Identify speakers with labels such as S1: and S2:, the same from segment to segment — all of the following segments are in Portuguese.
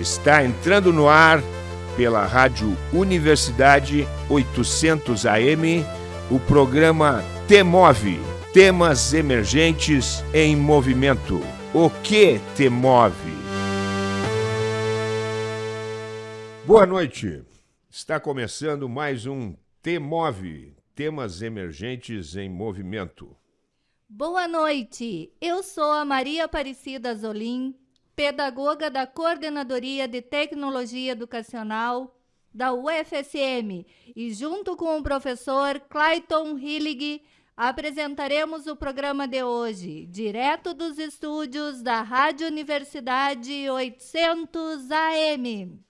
S1: Está entrando no ar pela Rádio Universidade 800 AM o programa Temove Temas Emergentes em Movimento. O que te move? Boa noite. Está começando mais um Temove Temas Emergentes em Movimento.
S2: Boa noite. Eu sou a Maria Aparecida Zolim pedagoga da Coordenadoria de Tecnologia Educacional da UFSM e junto com o professor Clayton Hillig apresentaremos o programa de hoje, direto dos estúdios da Rádio Universidade 800 AM.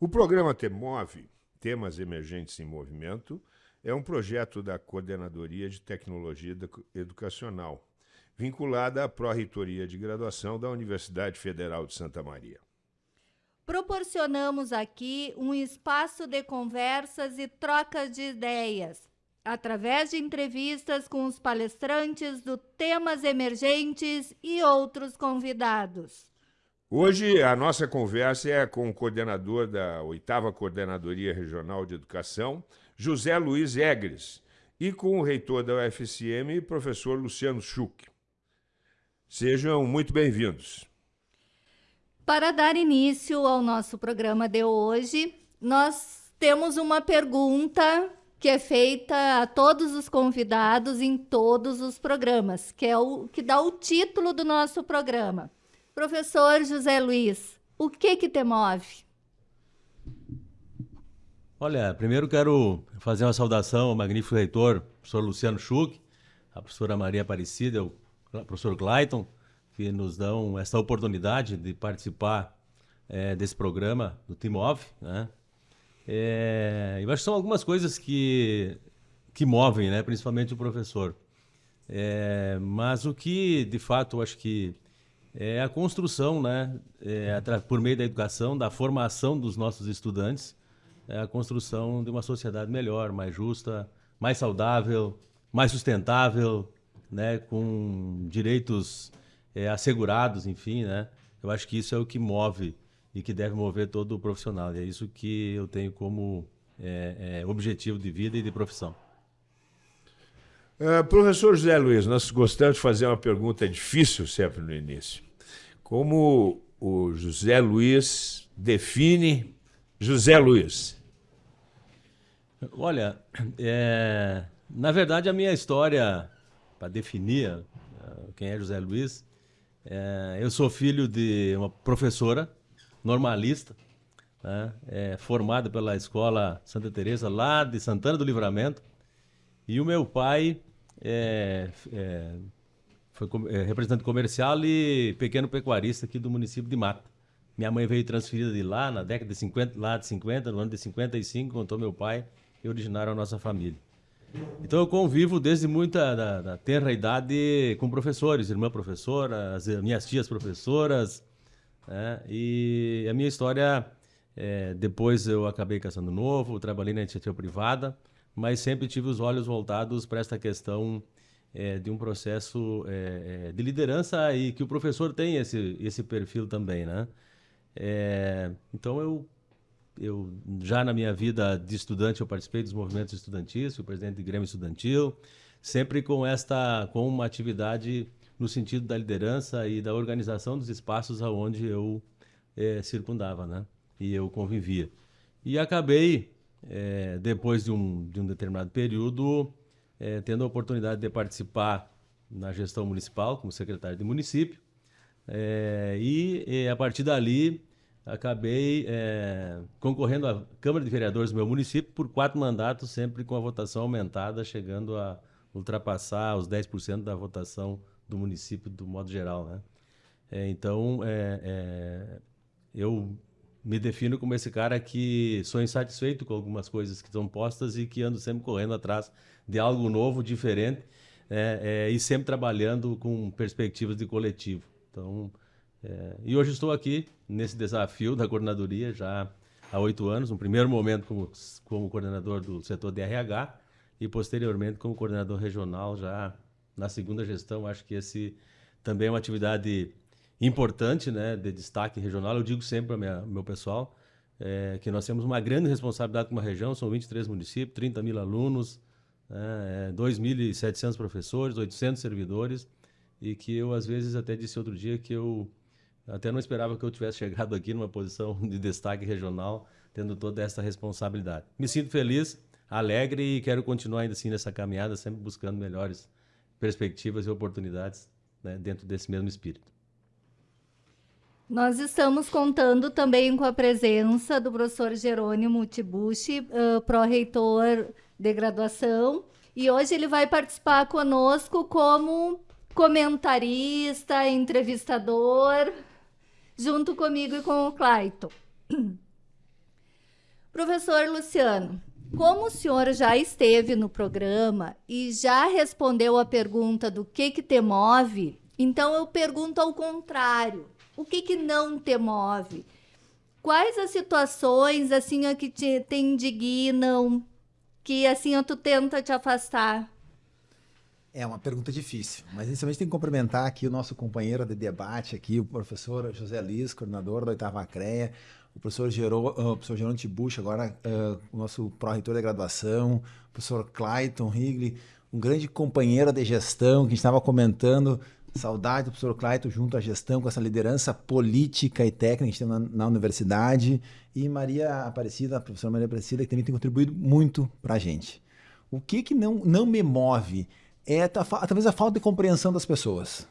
S1: O programa TEMOVE, Temas Emergentes em Movimento, é um projeto da Coordenadoria de Tecnologia Educacional vinculada à Pró-Reitoria de Graduação da Universidade Federal de Santa Maria.
S2: Proporcionamos aqui um espaço de conversas e trocas de ideias, através de entrevistas com os palestrantes do temas emergentes e outros convidados.
S1: Hoje a nossa conversa é com o coordenador da oitava Coordenadoria Regional de Educação, José Luiz Egres, e com o reitor da UFSM, professor Luciano Schuch. Sejam muito bem-vindos.
S2: Para dar início ao nosso programa de hoje, nós temos uma pergunta que é feita a todos os convidados em todos os programas, que é o que dá o título do nosso programa. Professor José Luiz, o que que te move?
S3: Olha, primeiro quero fazer uma saudação ao magnífico reitor, professor Luciano Schuch, a professora Maria Aparecida, o professor Clayton, que nos dão essa oportunidade de participar é, desse programa do Off. Né? É, eu acho que são algumas coisas que, que movem, né? principalmente o professor. É, mas o que, de fato, eu acho que é a construção, né? É, por meio da educação, da formação dos nossos estudantes, é a construção de uma sociedade melhor, mais justa, mais saudável, mais sustentável, né, com direitos é, assegurados, enfim, né? Eu acho que isso é o que move e que deve mover todo o profissional. E é isso que eu tenho como é, é, objetivo de vida e de profissão.
S1: Uh, professor José Luiz, nós gostamos de fazer uma pergunta difícil sempre no início. Como o José Luiz define José Luiz?
S3: Olha, é, na verdade a minha história para definir uh, quem é José Luiz. É, eu sou filho de uma professora normalista, né, é, formada pela Escola Santa Teresa lá de Santana do Livramento. E o meu pai é, é foi é, representante comercial e pequeno pecuarista aqui do município de Mata. Minha mãe veio transferida de lá na década de 50, lá de 50, no ano de 55, contou meu pai e originaram a nossa família. Então eu convivo desde muita da, da tenra idade com professores, irmã professora, as minhas tias professoras, né? e a minha história, é, depois eu acabei caçando novo, trabalhei na iniciativa privada, mas sempre tive os olhos voltados para esta questão é, de um processo é, é, de liderança e que o professor tem esse, esse perfil também, né? É, então eu eu já na minha vida de estudante eu participei dos movimentos estudantis, fui presidente de Grêmio Estudantil, sempre com esta com uma atividade no sentido da liderança e da organização dos espaços aonde eu é, circundava, né? E eu convivia. E acabei é, depois de um, de um determinado período é, tendo a oportunidade de participar na gestão municipal como secretário de município e, e a partir dali acabei é, concorrendo à Câmara de Vereadores do meu município por quatro mandatos, sempre com a votação aumentada, chegando a ultrapassar os 10% da votação do município do modo geral. Né? É, então, é, é, eu me defino como esse cara que sou insatisfeito com algumas coisas que estão postas e que ando sempre correndo atrás de algo novo, diferente, é, é, e sempre trabalhando com perspectivas de coletivo. Então, é, e hoje estou aqui nesse desafio da coordenadoria já há oito anos, no primeiro momento como, como coordenador do setor de RH e posteriormente como coordenador regional já na segunda gestão. Acho que esse também é uma atividade importante, né, de destaque regional. Eu digo sempre para meu pessoal é, que nós temos uma grande responsabilidade com uma região, são 23 municípios, 30 mil alunos, né, é, 2.700 professores, 800 servidores, e que eu, às vezes, até disse outro dia que eu até não esperava que eu tivesse chegado aqui numa posição de destaque regional, tendo toda essa responsabilidade. Me sinto feliz, alegre e quero continuar ainda assim nessa caminhada, sempre buscando melhores perspectivas e oportunidades né, dentro desse mesmo espírito.
S2: Nós estamos contando também com a presença do professor Jerônimo Tibuchi, uh, pró-reitor de graduação, e hoje ele vai participar conosco como comentarista, entrevistador, junto comigo e com o Clayton. Professor Luciano, como o senhor já esteve no programa e já respondeu a pergunta do que que te move, então eu pergunto ao contrário. O que que não te move? Quais as situações assim que te, te indignam, que assim tu tenta te afastar?
S4: É uma pergunta difícil, mas inicialmente tem que cumprimentar aqui o nosso companheiro de debate aqui, o professor José Liz, coordenador da oitava CREA, o professor, Gerô, uh, o professor Jerônimo Tibucha, agora uh, o nosso pró-reitor de graduação, o professor Clayton Higley, um grande companheiro de gestão que estava comentando, saudade do professor Clayton junto à gestão, com essa liderança política e técnica que a gente tem na, na universidade, e Maria Aparecida, a professora Maria Aparecida, que também tem contribuído muito para a gente. O que, que não, não me move é talvez a falta de compreensão das pessoas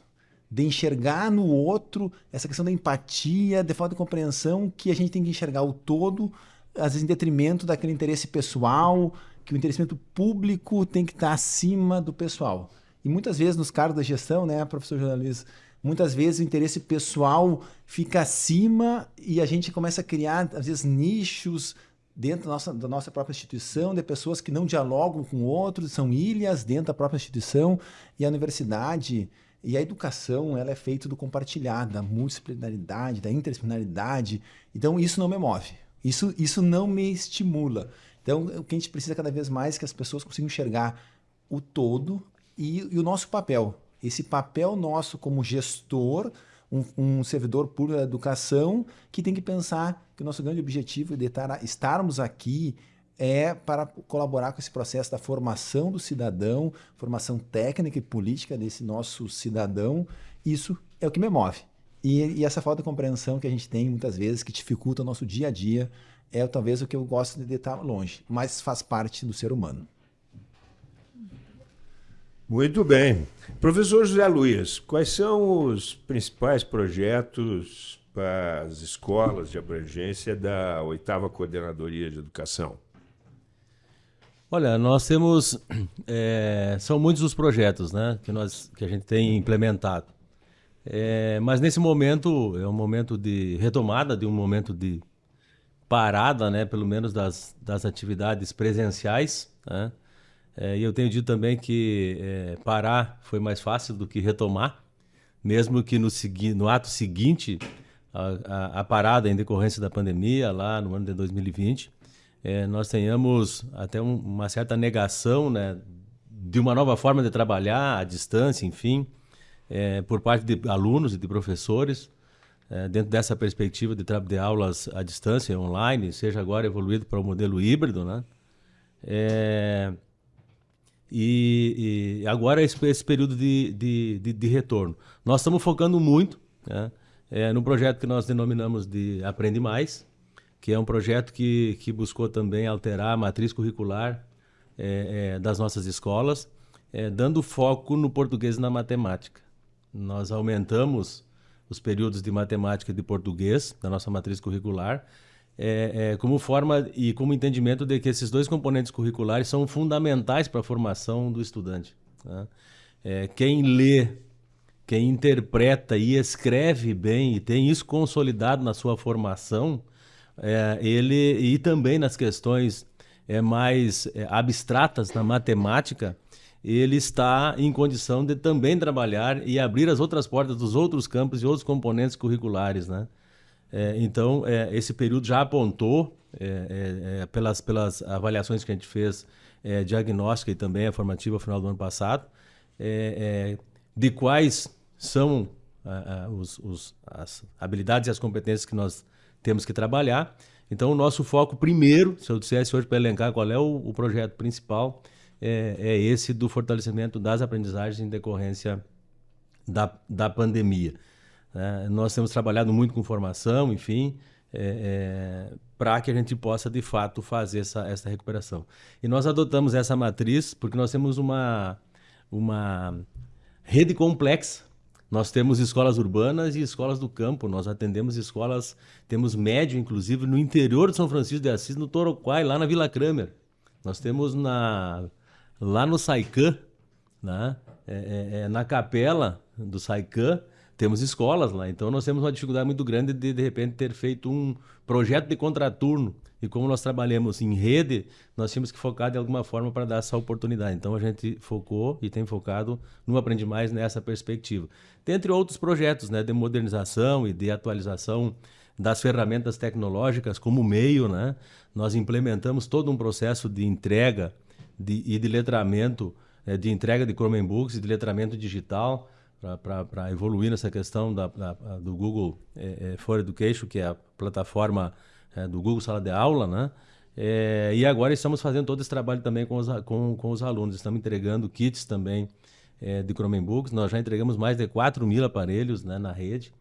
S4: de enxergar no outro essa questão da empatia, de falta de compreensão que a gente tem que enxergar o todo, às vezes em detrimento daquele interesse pessoal, que o interesse público tem que estar acima do pessoal. E muitas vezes nos cargos da gestão, né, professor jornalista, muitas vezes o interesse pessoal fica acima e a gente começa a criar, às vezes, nichos dentro da nossa, da nossa própria instituição, de pessoas que não dialogam com outros, são ilhas dentro da própria instituição, e a universidade e a educação, ela é feita do compartilhar, da multidisciplinaridade, da interdisciplinaridade. Então, isso não me move. Isso, isso não me estimula. Então, o que a gente precisa cada vez mais é que as pessoas consigam enxergar o todo e, e o nosso papel. Esse papel nosso como gestor, um, um, servidor público da educação, que tem que pensar que o nosso grande objetivo de estar, estarmos aqui é para colaborar com esse processo da formação do cidadão, formação técnica e política desse nosso cidadão. Isso é o que me move. E, e, essa falta de compreensão que a gente tem muitas vezes, que dificulta o nosso dia a dia, é talvez o que eu gosto de estar longe, mas faz parte do ser humano.
S1: Muito bem. Professor José Luiz, quais são os principais projetos para as escolas de abrangência da oitava Coordenadoria de Educação?
S3: Olha, nós temos. É, são muitos os projetos né, que, nós, que a gente tem implementado. É, mas nesse momento, é um momento de retomada, de um momento de parada, né, pelo menos das, das atividades presenciais. Né? É, e eu tenho dito também que é, parar foi mais fácil do que retomar, mesmo que no, no ato seguinte, a, parada em decorrência da pandemia, lá no ano de 2020 é, nós tenhamos até um, uma certa negação né, de uma nova forma de trabalhar à distância, enfim, é, por parte de alunos e de professores, é, dentro dessa perspectiva de, de aulas à distância, online, seja agora evoluído para o modelo híbrido, né? É, e, e, agora esse, esse período de, de, de, de, retorno. Nós estamos focando muito né, é, no projeto que nós denominamos de Aprende Mais, que é um projeto que, que buscou também alterar a matriz curricular é, é, das nossas escolas, é, dando foco no português e na matemática. Nós aumentamos os períodos de matemática e de português da nossa matriz curricular, é, é, como forma e como entendimento de que esses dois componentes curriculares são fundamentais para a formação do estudante. Né? É, quem lê, quem interpreta e escreve bem e tem isso consolidado na sua formação, é, ele e também nas questões é, mais é, abstratas na matemática, ele está em condição de também trabalhar e abrir as outras portas dos outros campos e outros componentes curriculares, né? É, então, é, esse período já apontou, é, é, pelas, pelas avaliações que a gente fez diagnóstica e também a formativa ao final do ano passado, de quais são uh, uh, os, os, as habilidades e as competências que nós temos que trabalhar. Então, o nosso foco primeiro, se eu dissesse hoje para elencar qual é o, o projeto principal, é, é, esse do fortalecimento das aprendizagens em decorrência da, da pandemia. É, nós temos trabalhado muito com formação, enfim, é, é, para que a gente possa, de fato, fazer essa, essa recuperação. E nós adotamos essa matriz porque nós temos uma, uma rede complexa. Nós temos escolas urbanas e escolas do campo. Nós atendemos escolas, temos médio, inclusive, no interior de São Francisco de Assis, no Toroquai, lá na Vila Kramer. Nós temos na, lá no Saicã, né? É, é, é, na capela do Saicã, temos escolas lá. Então nós temos uma dificuldade muito grande de, de repente, ter feito um projeto de contraturno. E como nós trabalhamos em rede, nós tínhamos que focar de alguma forma para dar essa oportunidade. Então a gente focou e tem focado no Aprende Mais nessa perspectiva. Dentre outros projetos né, de modernização e de atualização das ferramentas tecnológicas como meio, né, nós implementamos todo um processo de entrega de, e de letramento, é, de entrega de Chromebooks e de letramento digital para evoluir nessa questão da, da do Google é, é, For Education, que é a plataforma é, do Google Sala de Aula, né? É, e agora estamos fazendo todo esse trabalho também com os, com, com os alunos. Estamos entregando kits também é, de Chromebooks. Nós já entregamos mais de 4 mil aparelhos né, na rede,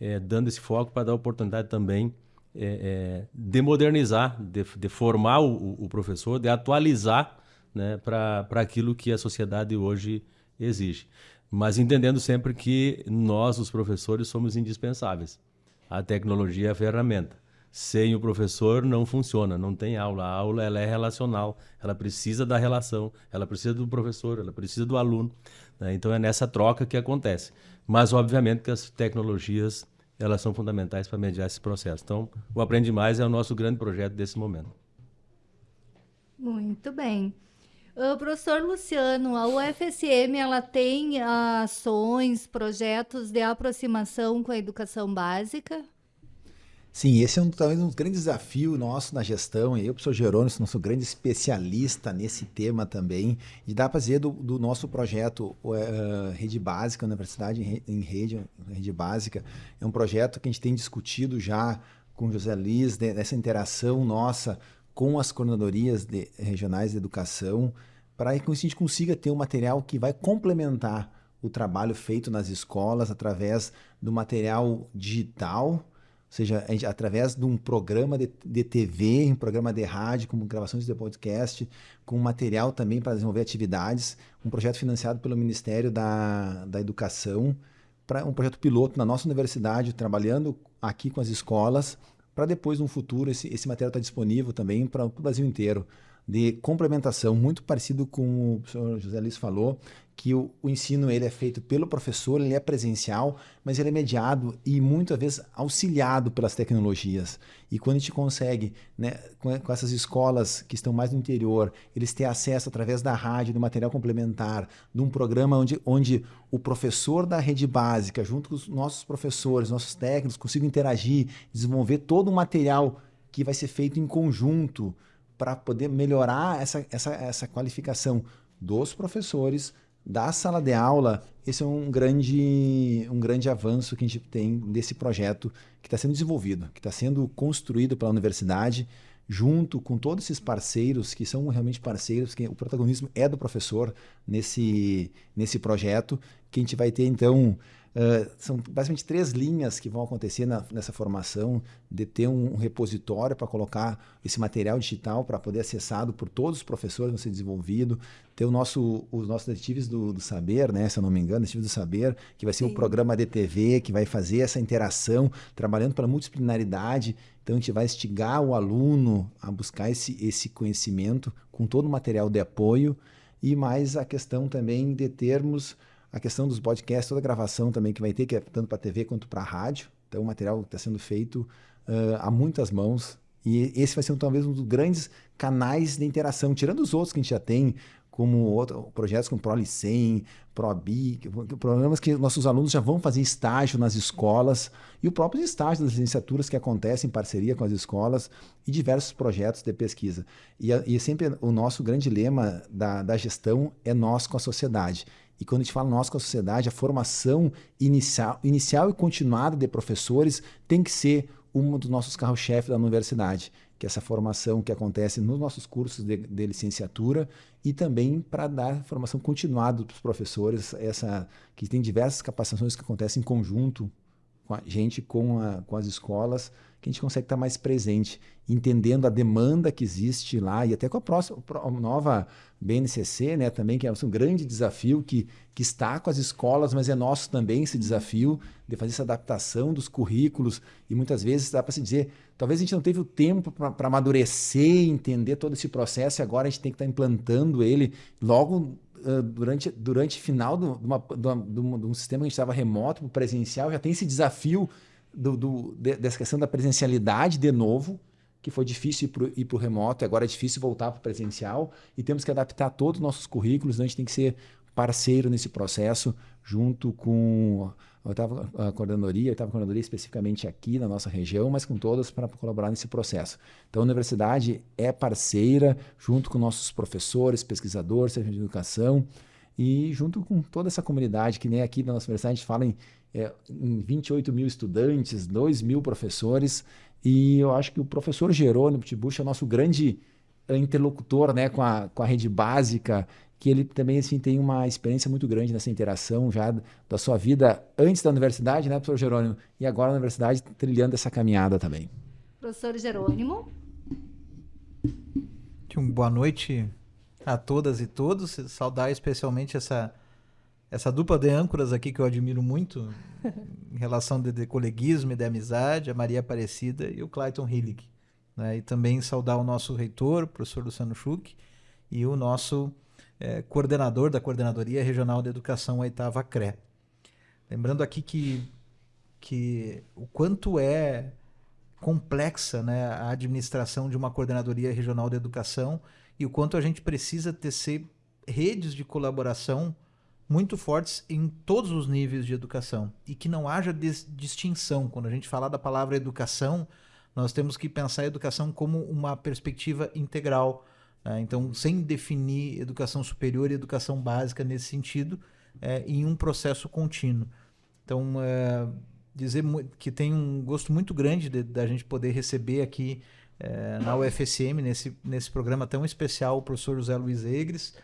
S3: é, dando esse foco para dar oportunidade também é, de modernizar, de, de formar o, o, professor, de atualizar né, para aquilo que a sociedade hoje exige mas entendendo sempre que nós, os professores, somos indispensáveis. A tecnologia é a ferramenta. Sem o professor não funciona, não tem aula. A aula ela é relacional, ela precisa da relação, ela precisa do professor, ela precisa do aluno. Né? Então é nessa troca que acontece. Mas obviamente que as tecnologias elas são fundamentais para mediar esse processo. Então o Aprende Mais é o nosso grande projeto desse momento.
S2: Muito bem. Uh, professor Luciano, a UFSM ela tem ações, projetos de aproximação com a educação básica?
S4: Sim, esse é um, talvez um grande desafio nosso na gestão, e eu, professor Jerônimo, nosso grande especialista nesse tema também, e dá para dizer do, do, nosso projeto uh, Rede Básica, Universidade em, Rede, Rede Básica, é um projeto que a gente tem discutido já com José Liz, dessa interação nossa com as coordenadorias de, regionais de educação, para que a gente consiga ter um material que vai complementar o trabalho feito nas escolas através do material digital, ou seja, através de um programa de, de TV, um programa de rádio, com gravações de podcast, com material também para desenvolver atividades, um projeto financiado pelo Ministério da, da Educação, para um projeto piloto na nossa universidade, trabalhando aqui com as escolas, para depois, no futuro, esse, esse material estar tá disponível também para o Brasil inteiro, de complementação, muito parecido com o professor José Luiz falou, que o, o, ensino ele é feito pelo professor, ele é presencial, mas ele é mediado e muitas vezes auxiliado pelas tecnologias. E quando a gente consegue, né, com, com, essas escolas que estão mais no interior, eles ter acesso através da rádio, do material complementar, de um programa onde, onde o professor da rede básica, junto com os nossos professores, nossos técnicos, consigam interagir, desenvolver todo um material que vai ser feito em conjunto para poder melhorar essa, essa, essa qualificação dos professores, da sala de aula, esse é um grande, um grande avanço que a gente tem desse projeto que está sendo desenvolvido, que está sendo construído pela universidade, junto com todos esses parceiros, que são realmente parceiros, que o protagonismo é do professor nesse, nesse projeto, que a gente vai ter, então, Uh, são basicamente três linhas que vão acontecer na, nessa formação, de ter um, um repositório para colocar esse material digital para poder acessado por todos os professores, ser desenvolvido, ter o nosso, os nossos detetives do, do saber, né, se eu não me engano, detetives do saber, que vai ser Sim. um programa de TV, que vai fazer essa interação, trabalhando pela multidisciplinaridade, então a gente vai instigar o aluno a buscar esse, esse conhecimento com todo o material de apoio, e mais a questão também de termos a questão dos podcasts, toda a gravação também que vai ter, que é tanto para TV quanto para rádio. Então, o material está sendo feito uh, a muitas mãos. E esse vai ser talvez um dos grandes canais de interação, tirando os outros que a gente já tem, como outro, projetos como ProLicem, ProBi, programas que nossos alunos já vão fazer estágio nas escolas, e o próprio estágio das licenciaturas que acontecem em parceria com as escolas, e diversos projetos de pesquisa. E, e sempre o nosso grande lema da, da gestão é nós com a sociedade. E quando a gente fala nós com a sociedade, a formação inicial, inicial e continuada de professores tem que ser um dos nossos carros-chefe da universidade, que é essa formação que acontece nos nossos cursos de, de licenciatura e também para dar formação continuada para os professores, essa que tem diversas capacitações que acontecem em conjunto com a gente, com, a, com as escolas, que a gente consegue estar mais presente, entendendo a demanda que existe lá e até com a próxima a nova BNCC, né, também que é um grande desafio que, que está com as escolas, mas é nosso também esse desafio de fazer essa adaptação dos currículos e muitas vezes dá para se dizer, talvez a gente não teve o tempo para amadurecer, entender todo esse processo e agora a gente tem que estar implantando ele logo durante durante final de, uma, de, um, de um sistema que a gente estava remoto para presencial, já tem esse desafio do, do, dessa questão da presencialidade de novo, que foi difícil ir para o remoto, agora é difícil voltar para o presencial, e temos que adaptar todos os nossos currículos, então a gente tem que ser parceiro nesse processo, junto com a oitava a coordenadoria, a oitava coordenadoria especificamente aqui na nossa região, mas com todas para colaborar nesse processo. Então a universidade é parceira, junto com nossos professores, pesquisadores, serviço de educação, e junto com toda essa comunidade, que nem aqui na nossa universidade a gente fala em é, em 28 mil estudantes, 2 mil professores, e eu acho que o professor Jerônimo Tibucha é o nosso grande interlocutor né, com, a, com a rede básica, que ele também assim, tem uma experiência muito grande nessa interação já da sua vida antes da universidade, né, professor Jerônimo? E agora na universidade, trilhando essa caminhada também.
S2: Professor Jerônimo.
S5: Uma boa noite a todas e todos. Saudar especialmente essa essa dupla de âncoras aqui que eu admiro muito em relação de, de coleguismo e de amizade, a Maria Aparecida e o Clayton Hillig. Né? E também saudar o nosso reitor, o professor Luciano Schuch, e o nosso é, coordenador da Coordenadoria Regional de Educação, a oitava CRE. Lembrando aqui que, que o quanto é complexa né, a administração de uma Coordenadoria Regional de Educação e o quanto a gente precisa tecer redes de colaboração muito fortes em todos os níveis de educação e que não haja distinção. Quando a gente falar da palavra educação, nós temos que pensar a educação como uma perspectiva integral. Né? Então, sem definir educação superior e educação básica nesse sentido, é, em um processo contínuo. Então, é, dizer que tem um gosto muito grande da gente poder receber aqui é, na UFSM, nesse, nesse programa tão especial, o professor José Luiz Egres,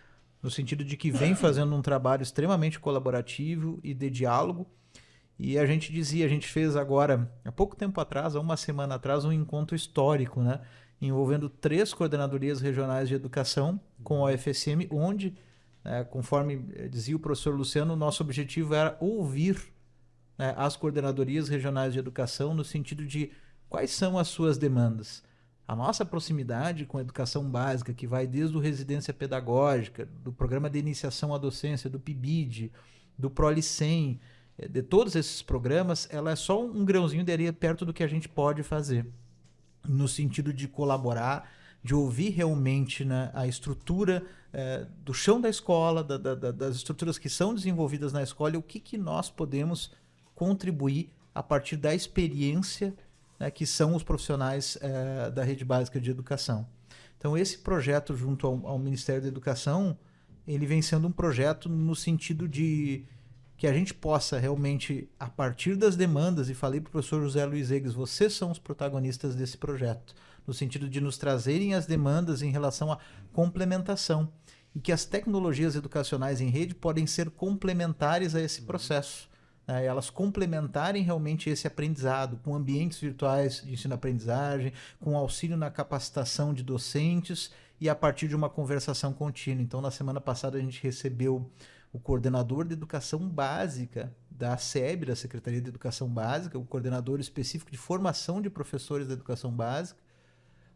S5: no sentido de que vem fazendo um trabalho extremamente colaborativo e de diálogo. E a gente dizia, a gente fez agora, há pouco tempo atrás, há uma semana atrás, um encontro histórico, né? envolvendo três coordenadorias regionais de educação com a UFSM, onde, né, conforme dizia o professor Luciano, nosso objetivo era ouvir né, as coordenadorias regionais de educação no sentido de quais são as suas demandas a nossa proximidade com a educação básica, que vai desde o residência pedagógica, do programa de iniciação à docência, do PIBID, do ProLicem, eh, de todos esses programas, ela é só um grãozinho de areia perto do que a gente pode fazer, no sentido de colaborar, de ouvir realmente né, a estrutura é, do chão da escola, da, da, das estruturas que são desenvolvidas na escola e o que, que nós podemos contribuir a partir da experiência né, que são os profissionais é, da rede básica de educação. Então, esse projeto junto ao, ao, Ministério da Educação, ele vem sendo um projeto no sentido de que a gente possa realmente, a partir das demandas, e falei para o professor José Luiz Eggs, vocês são os protagonistas desse projeto, no sentido de nos trazerem as demandas em relação à complementação, e que as tecnologias educacionais em rede podem ser complementares a esse processo né, elas complementarem realmente esse aprendizado com ambientes virtuais de ensino-aprendizagem, com auxílio na capacitação de docentes e a partir de uma conversação contínua. Então, na semana passada, a gente recebeu o coordenador de educação básica da SEB, da Secretaria de Educação Básica, o coordenador específico de formação de professores da educação básica,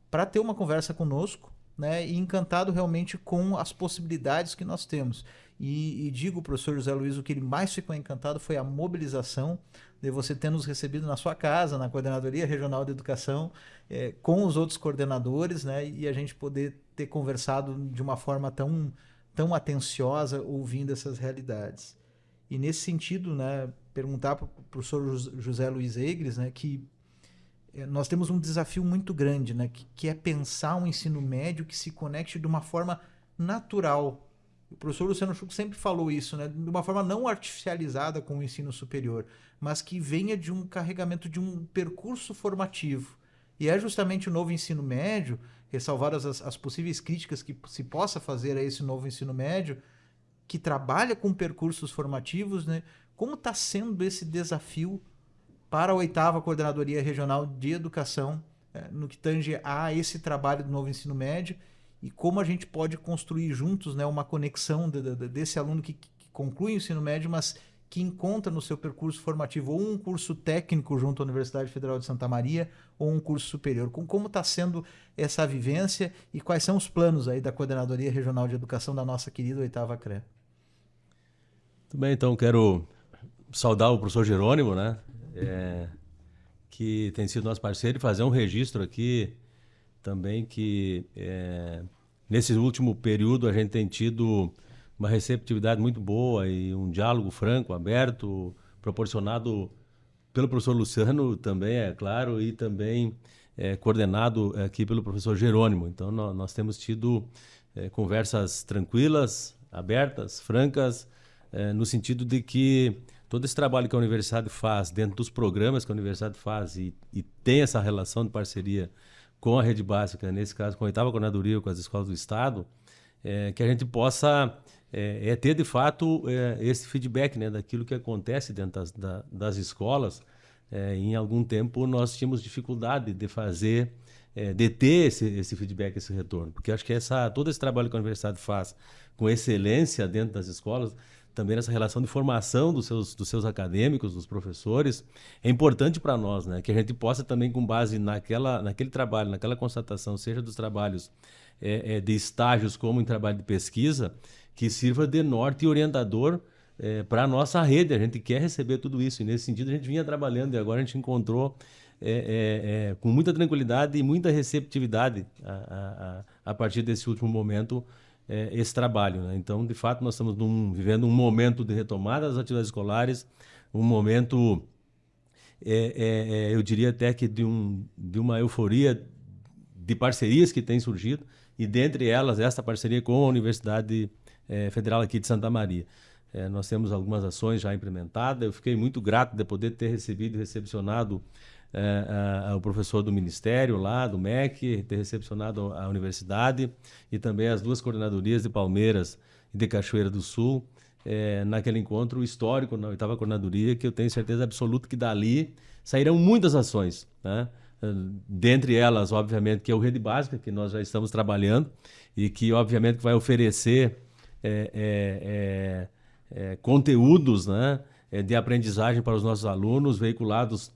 S5: para ter uma conversa conosco né, e encantado realmente com as possibilidades que nós temos. E, e digo, professor José Luiz, o que ele mais ficou encantado foi a mobilização de você ter nos recebido na sua casa, na Coordenadoria Regional de Educação, é, com os outros coordenadores, né, e a gente poder ter conversado de uma forma tão, tão atenciosa, ouvindo essas realidades. E nesse sentido, né, perguntar para o professor José Luiz Egres, né, que é, nós temos um desafio muito grande, né, que, que é pensar um ensino médio que se conecte de uma forma natural O professor Luciano Chuco sempre falou isso, né? De uma forma não artificializada com o ensino superior, mas que venha de um carregamento de um percurso formativo. E é justamente o novo ensino médio, ressalvadas as, as possíveis críticas que se possa fazer a esse novo ensino médio, que trabalha com percursos formativos, né? Como está sendo esse desafio para a oitava Coordenadoria Regional de Educação, é, no que tange a esse trabalho do novo ensino médio, e como a gente pode construir juntos né, uma conexão de, de, desse aluno que, que conclui o ensino médio, mas que encontra no seu percurso formativo ou um curso técnico junto à Universidade Federal de Santa Maria ou um curso superior. Com como está sendo essa vivência e quais são os planos aí da Coordenadoria Regional de Educação da nossa querida oitava CRE?
S3: Muito bem, então quero saudar o professor Jerônimo, né? É, que tem sido nosso parceiro e fazer um registro aqui também que é, nesse último período a gente tem tido uma receptividade muito boa e um diálogo franco, aberto, proporcionado pelo professor Luciano também, é claro, e também é, coordenado aqui pelo professor Jerônimo. Então, nós, nós temos tido é, conversas tranquilas, abertas, francas, é, no sentido de que todo esse trabalho que a universidade faz, dentro dos programas que a universidade faz e, e tem essa relação de parceria com a rede básica, nesse caso com a oitava coordenadoria, com as escolas do Estado, é, que a gente possa é, é ter de fato é, esse feedback né, daquilo que acontece dentro das, da, das escolas. É, em algum tempo nós tínhamos dificuldade de fazer, é, de ter esse, esse feedback, esse retorno, porque acho que essa, todo esse trabalho que a universidade faz com excelência dentro das escolas, também nessa relação de formação dos seus, dos seus acadêmicos, dos professores, é importante para nós, né? Que a gente possa também, com base naquela, naquele trabalho, naquela constatação, seja dos trabalhos é, é, de estágios como em trabalho de pesquisa, que sirva de norte e orientador é, para a nossa rede. A gente quer receber tudo isso. E nesse sentido a gente vinha trabalhando e agora a gente encontrou é, é, é, com muita tranquilidade e muita receptividade a, a, a partir desse último momento é, esse trabalho. Né? Então, de fato, nós estamos num, vivendo um momento de retomada das atividades escolares, um momento, é, eu diria até que de, um, de uma euforia de parcerias que têm surgido, e dentre elas esta parceria com a Universidade é, Federal aqui de Santa Maria. É, nós temos algumas ações já implementadas. Eu fiquei muito grato de poder ter recebido e recepcionado é, a, a, o professor do Ministério lá, do MEC, ter recepcionado a universidade e também as duas coordenadorias de Palmeiras e de Cachoeira do Sul, é, naquele encontro histórico na oitava coordenadoria, que eu tenho certeza absoluta que dali sairão muitas ações. Né? Dentre elas, obviamente, que é o Rede Básica, que nós já estamos trabalhando e que, obviamente, vai oferecer é, é, é, é, conteúdos né, é, de aprendizagem para os nossos alunos, veiculados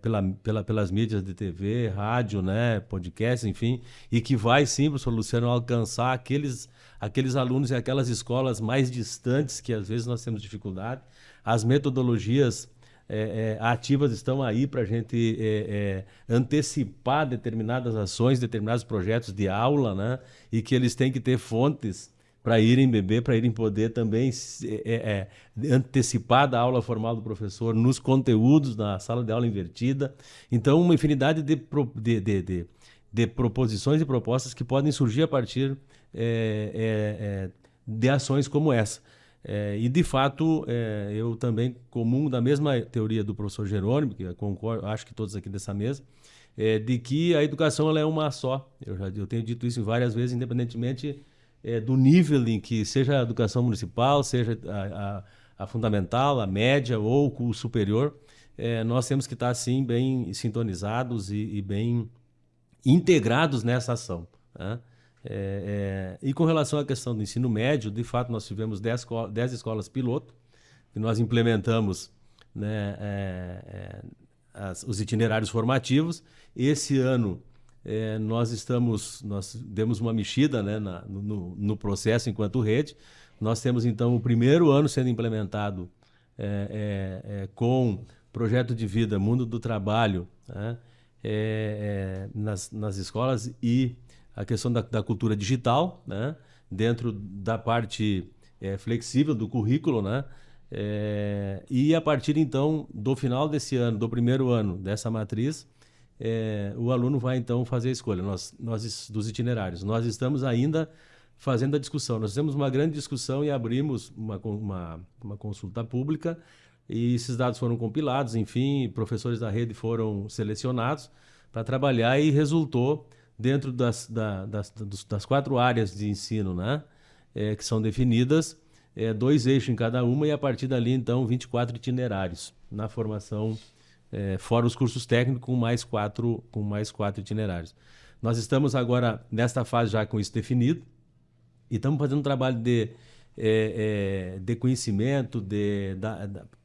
S3: pela, pela, pelas mídias de TV, rádio, né, podcast, enfim, e que vai sim, professor Luciano, alcançar aqueles, aqueles alunos e aquelas escolas mais distantes que às vezes nós temos dificuldade. As metodologias é, é, ativas estão aí para a gente é, antecipar determinadas ações, determinados projetos de aula, né? E que eles têm que ter fontes para irem beber, para irem poder também é, é, antecipar da aula formal do professor nos conteúdos da sala de aula invertida. Então, uma infinidade de, de, de, de, de proposições e propostas que podem surgir a partir é, é, é de ações como essa. É, e, de fato, eu também comungo da mesma teoria do professor Jerônimo, que concordo, acho que todos aqui dessa mesa, de que a educação ela é uma só. Eu já eu tenho dito isso várias vezes, independentemente é, do nível em que seja a educação municipal, seja a, a, a fundamental, a média ou o superior, é, nós temos que estar assim bem sintonizados e, e bem integrados nessa ação. Né? É, é, e com relação à questão do ensino médio, de fato nós tivemos 10, 10 escolas piloto que nós implementamos né, é, é, as, os itinerários formativos. Esse ano é, nós estamos, nós demos uma mexida né, na, no, no, processo enquanto rede. Nós temos então o primeiro ano sendo implementado é, é, é com projeto de vida Mundo do Trabalho né, é, é, nas, nas escolas e a questão da, da cultura digital né, dentro da parte flexível do currículo, né? e a partir então do final desse ano, do primeiro ano dessa matriz, é, o aluno vai então fazer a escolha nós, nós, dos itinerários. Nós estamos ainda fazendo a discussão. Nós fizemos uma grande discussão e abrimos uma, uma, uma consulta pública e esses dados foram compilados, enfim, professores da rede foram selecionados para trabalhar e resultou dentro das, da, das, das, quatro áreas de ensino né, é, que são definidas, é, dois eixos em cada uma e a partir dali, então, 24 itinerários na formação, é, fora os cursos técnicos, com mais, quatro, com mais quatro itinerários. Nós estamos agora nesta fase já com isso definido e estamos fazendo um trabalho de, é, é, de conhecimento de,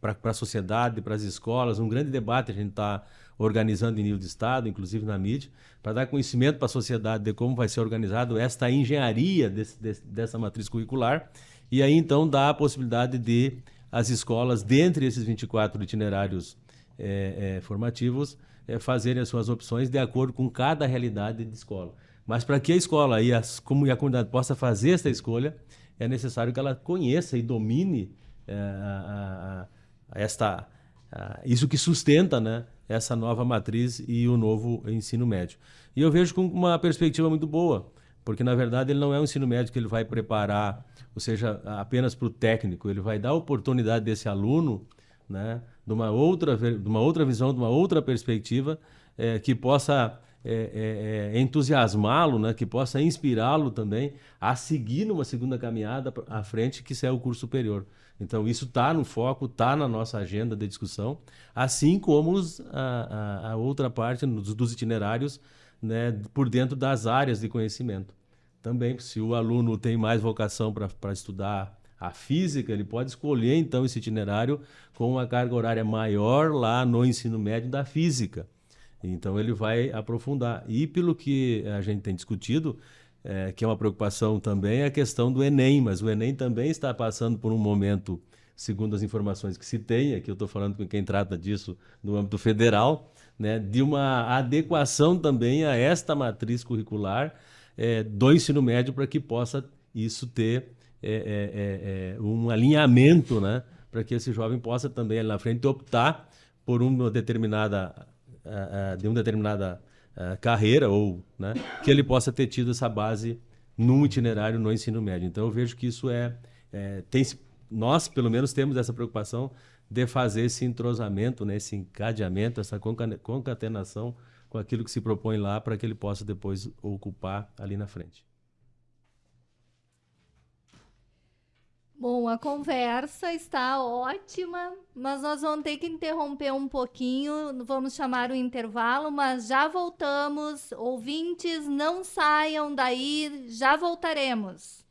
S3: para a sociedade, para as escolas, um grande debate a gente está organizando em nível de Estado, inclusive na mídia, para dar conhecimento para a sociedade de como vai ser organizado esta engenharia desse, desse, dessa matriz curricular, e aí então dá a possibilidade de as escolas, dentre esses 24 itinerários é, é, formativos, é, fazerem as suas opções de acordo com cada realidade de escola. Mas para que a escola e, as, como, e a comunidade possa fazer essa escolha, é necessário que ela conheça e domine é, a, a, esta, isso que sustenta né, essa nova matriz e o novo ensino médio. E eu vejo com uma perspectiva muito boa, porque na verdade ele não é um ensino médio que ele vai preparar, ou seja, apenas para o técnico, ele vai dar a oportunidade desse aluno, né, de uma outra, de uma outra visão, de uma outra perspectiva, é, que possa é, é, entusiasmá-lo, né, que possa inspirá-lo também a seguir numa segunda caminhada à frente, que é o curso superior. Então, isso está no foco, está na nossa agenda de discussão, assim como os, a, a, a, outra parte dos, dos itinerários né, por dentro das áreas de conhecimento. Também, se o aluno tem mais vocação para estudar a física, ele pode escolher então esse itinerário com uma carga horária maior lá no ensino médio da física. Então ele vai aprofundar. E pelo que a gente tem discutido, é, que é uma preocupação também, é a questão do Enem, mas o Enem também está passando por um momento, segundo as informações que se tem, aqui eu estou falando com quem trata disso no âmbito federal, né, de uma adequação também a esta matriz curricular é, do ensino médio para que possa isso ter é, é, é, é um alinhamento, né, para que esse jovem possa também ali na frente optar por uma determinada, de uma determinada uh, carreira ou né, que ele possa ter tido essa base num itinerário no ensino médio. Então eu vejo que isso é, é tem nós pelo menos temos essa preocupação de fazer esse entrosamento, né, esse encadeamento, essa concatenação com aquilo que se propõe lá para que ele possa depois ocupar ali na frente.
S2: Bom, a conversa está ótima, mas nós vamos ter que interromper um pouquinho. Vamos chamar o intervalo, mas já voltamos. Ouvintes, não saiam daí, já voltaremos.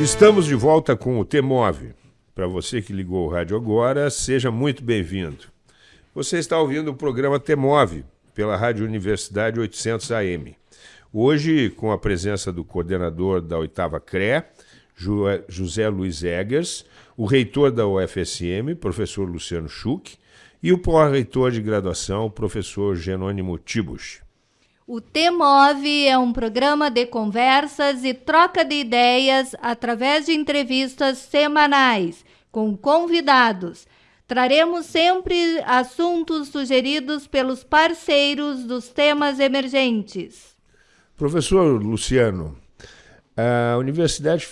S1: Estamos de volta com o T-Move. Para você que ligou o rádio agora, seja muito bem-vindo. Você está ouvindo o programa T-Move pela Rádio Universidade 800 AM. Hoje, com a presença do coordenador da oitava CRE, José Luiz Eggers, o reitor da UFSM, professor Luciano Schuch, e o pró-reitor de graduação, professor Jerônimo Tibusch.
S2: O T-Move é um programa de conversas e troca de ideias através de entrevistas semanais com convidados. Traremos sempre assuntos sugeridos pelos parceiros dos temas emergentes.
S1: Professor Luciano, a universidade,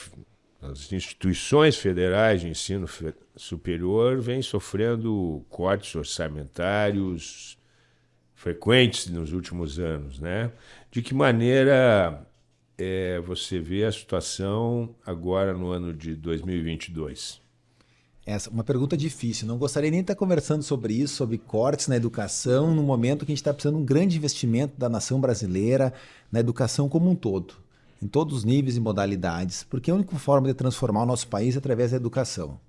S1: as instituições federais de ensino superior vêm sofrendo cortes orçamentários frequentes nos últimos anos, né? De que maneira é, você vê a situação agora no ano de 2022?
S4: Essa uma pergunta difícil. Não gostaria nem de estar conversando sobre isso, sobre cortes na educação, no momento que a gente está precisando de um grande investimento da nação brasileira na educação como um todo, em todos os níveis e modalidades, porque a única forma de transformar o nosso país é através da educação.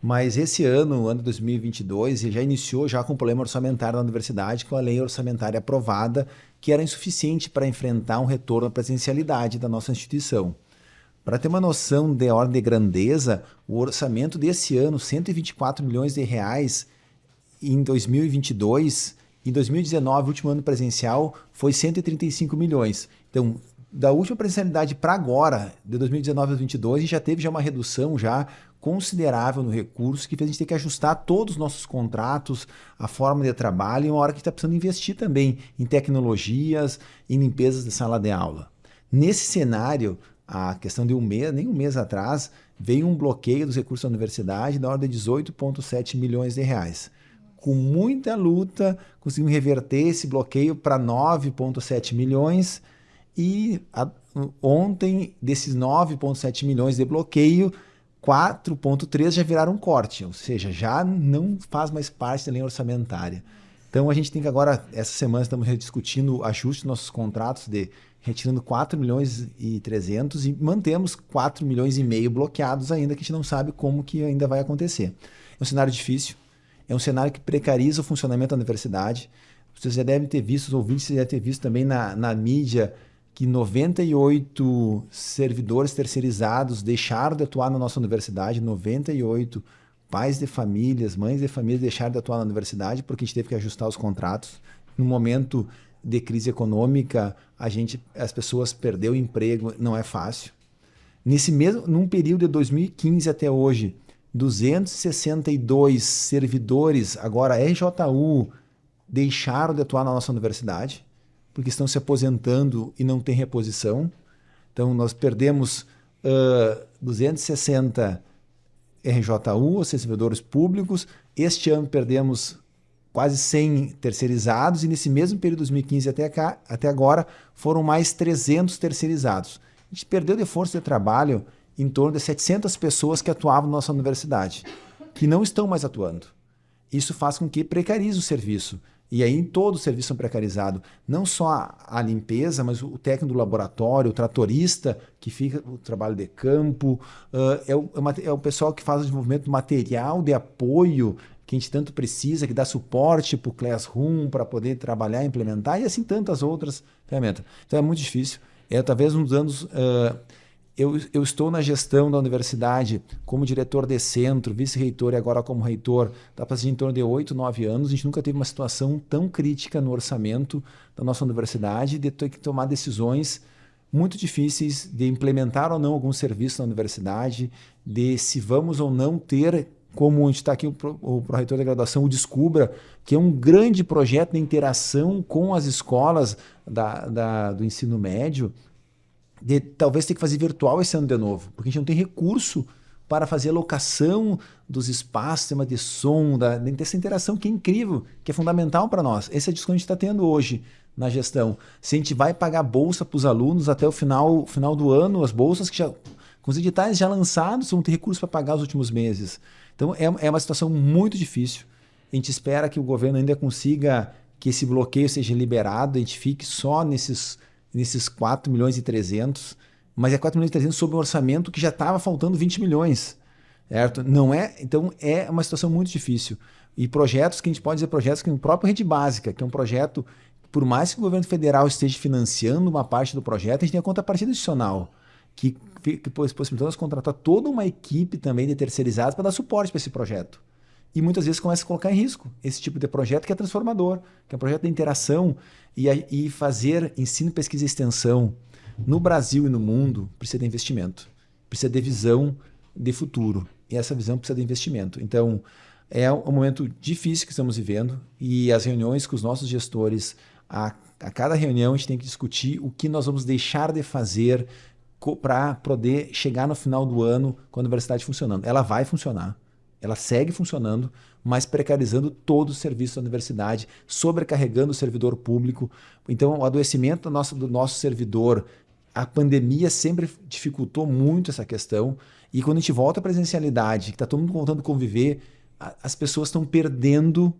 S4: Mas esse ano, ano 2022, já iniciou já com problema orçamentário na universidade, com a lei orçamentária aprovada, que era insuficiente para enfrentar um retorno à presencialidade da nossa instituição. Para ter uma noção de ordem de grandeza, o orçamento desse ano, 124 milhões de reais em 2022, Em 2019, o último ano presencial, foi 135 milhões. Então, da última presencialidade para agora, de 2019 a 2022, a gente já teve já uma redução já considerável no recurso que fez a gente ter que ajustar todos os nossos contratos, a forma de trabalho e uma hora que está precisando investir também em tecnologias, em limpezas de sala de aula. Nesse cenário, a questão de um mês, nem um mês atrás, veio um bloqueio dos recursos da universidade da ordem de 18,7 milhões de reais. Com muita luta, conseguimos reverter esse bloqueio para 9,7 milhões e a, ontem, desses 9,7 milhões de bloqueio, 4,3 já viraram corte, ou seja, já não faz mais parte da linha orçamentária. Então a gente tem que agora, essa semana, estamos rediscutindo o ajuste dos nossos contratos de retirando 4 milhões e 300 e mantemos 4 milhões e meio bloqueados ainda, que a gente não sabe como que ainda vai acontecer. É um cenário difícil, é um cenário que precariza o funcionamento da universidade. Vocês já devem ter visto, os ouvintes já devem ter visto também na, na mídia que 98 servidores terceirizados deixaram de atuar na nossa universidade, 98 pais de famílias, mães de famílias deixaram de atuar na universidade porque a gente teve que ajustar os contratos. No momento de crise econômica, a gente, as pessoas perdeu o emprego, não é fácil. Nesse mesmo, num período de 2015 até hoje, 262 servidores, agora RJU, deixaram de atuar na nossa universidade porque estão se aposentando e não tem reposição. Então, nós perdemos uh, 260 RJU, servidores públicos. Este ano perdemos quase 100 terceirizados e nesse mesmo período de 2015 até, cá, até agora foram mais 300 terceirizados. A gente perdeu de força de trabalho em torno de 700 pessoas que atuavam na nossa universidade, que não estão mais atuando. Isso faz com que precarize o serviço. E aí todo o serviço precarizado. Não só a, a, limpeza, mas o técnico do laboratório, o tratorista que fica o trabalho de campo, uh, é, o, é, é, o, pessoal que faz o desenvolvimento material de apoio que a gente tanto precisa, que dá suporte para o Classroom, para poder trabalhar, implementar, e assim tantas outras ferramentas. Então é muito difícil. É talvez um dos anos... Uh, eu, eu, estou na gestão da universidade como diretor de centro, vice-reitor e agora como reitor, está fazendo em torno de oito, nove anos. A gente nunca teve uma situação tão crítica no orçamento da nossa universidade de ter que tomar decisões muito difíceis de implementar ou não algum serviço na universidade, de se vamos ou não ter, como a gente está aqui, o, o reitor da graduação, o Descubra, que é um grande projeto de interação com as escolas da, da, do ensino médio, de talvez ter que fazer virtual esse ano de novo, porque a gente não tem recurso para fazer a locação dos espaços, sistema de som, da, dessa interação que é incrível, que é fundamental para nós. Esse é a discussão que a gente está tendo hoje na gestão. Se a gente vai pagar bolsa para os alunos até o final, final do ano, as bolsas que já, com os editais já lançados, vão ter recursos para pagar os últimos meses. Então é, é uma situação muito difícil. A gente espera que o governo ainda consiga que esse bloqueio seja liberado, a gente fique só nesses nesses 4 milhões e 300, mas é 4 milhões e 300 sobre um orçamento que já estava faltando 20 milhões. Certo? Não é, então é uma situação muito difícil. E projetos que a gente pode dizer projetos que o próprio Rede Básica, que é um projeto, por mais que o governo federal esteja financiando uma parte do projeto, a gente tem a contrapartida adicional, que, que possibilitou nós contratar toda uma equipe também de terceirizados para dar suporte para esse projeto e muitas vezes começa a colocar em risco esse tipo de projeto que é transformador, que é um projeto de interação e, e fazer ensino, pesquisa e extensão no Brasil e no mundo precisa de investimento, precisa de visão de futuro e essa visão precisa de investimento. Então é um momento difícil que estamos vivendo e as reuniões com os nossos gestores, a, a cada reunião a gente tem que discutir o que nós vamos deixar de fazer para poder chegar no final do ano com a universidade funcionando. Ela vai funcionar ela segue funcionando, mas precarizando todo o serviço da universidade, sobrecarregando o servidor público. Então, o adoecimento do nosso, do nosso servidor, a pandemia sempre dificultou muito essa questão. E quando a gente volta à presencialidade, que está todo mundo voltando a conviver, a, as pessoas estão perdendo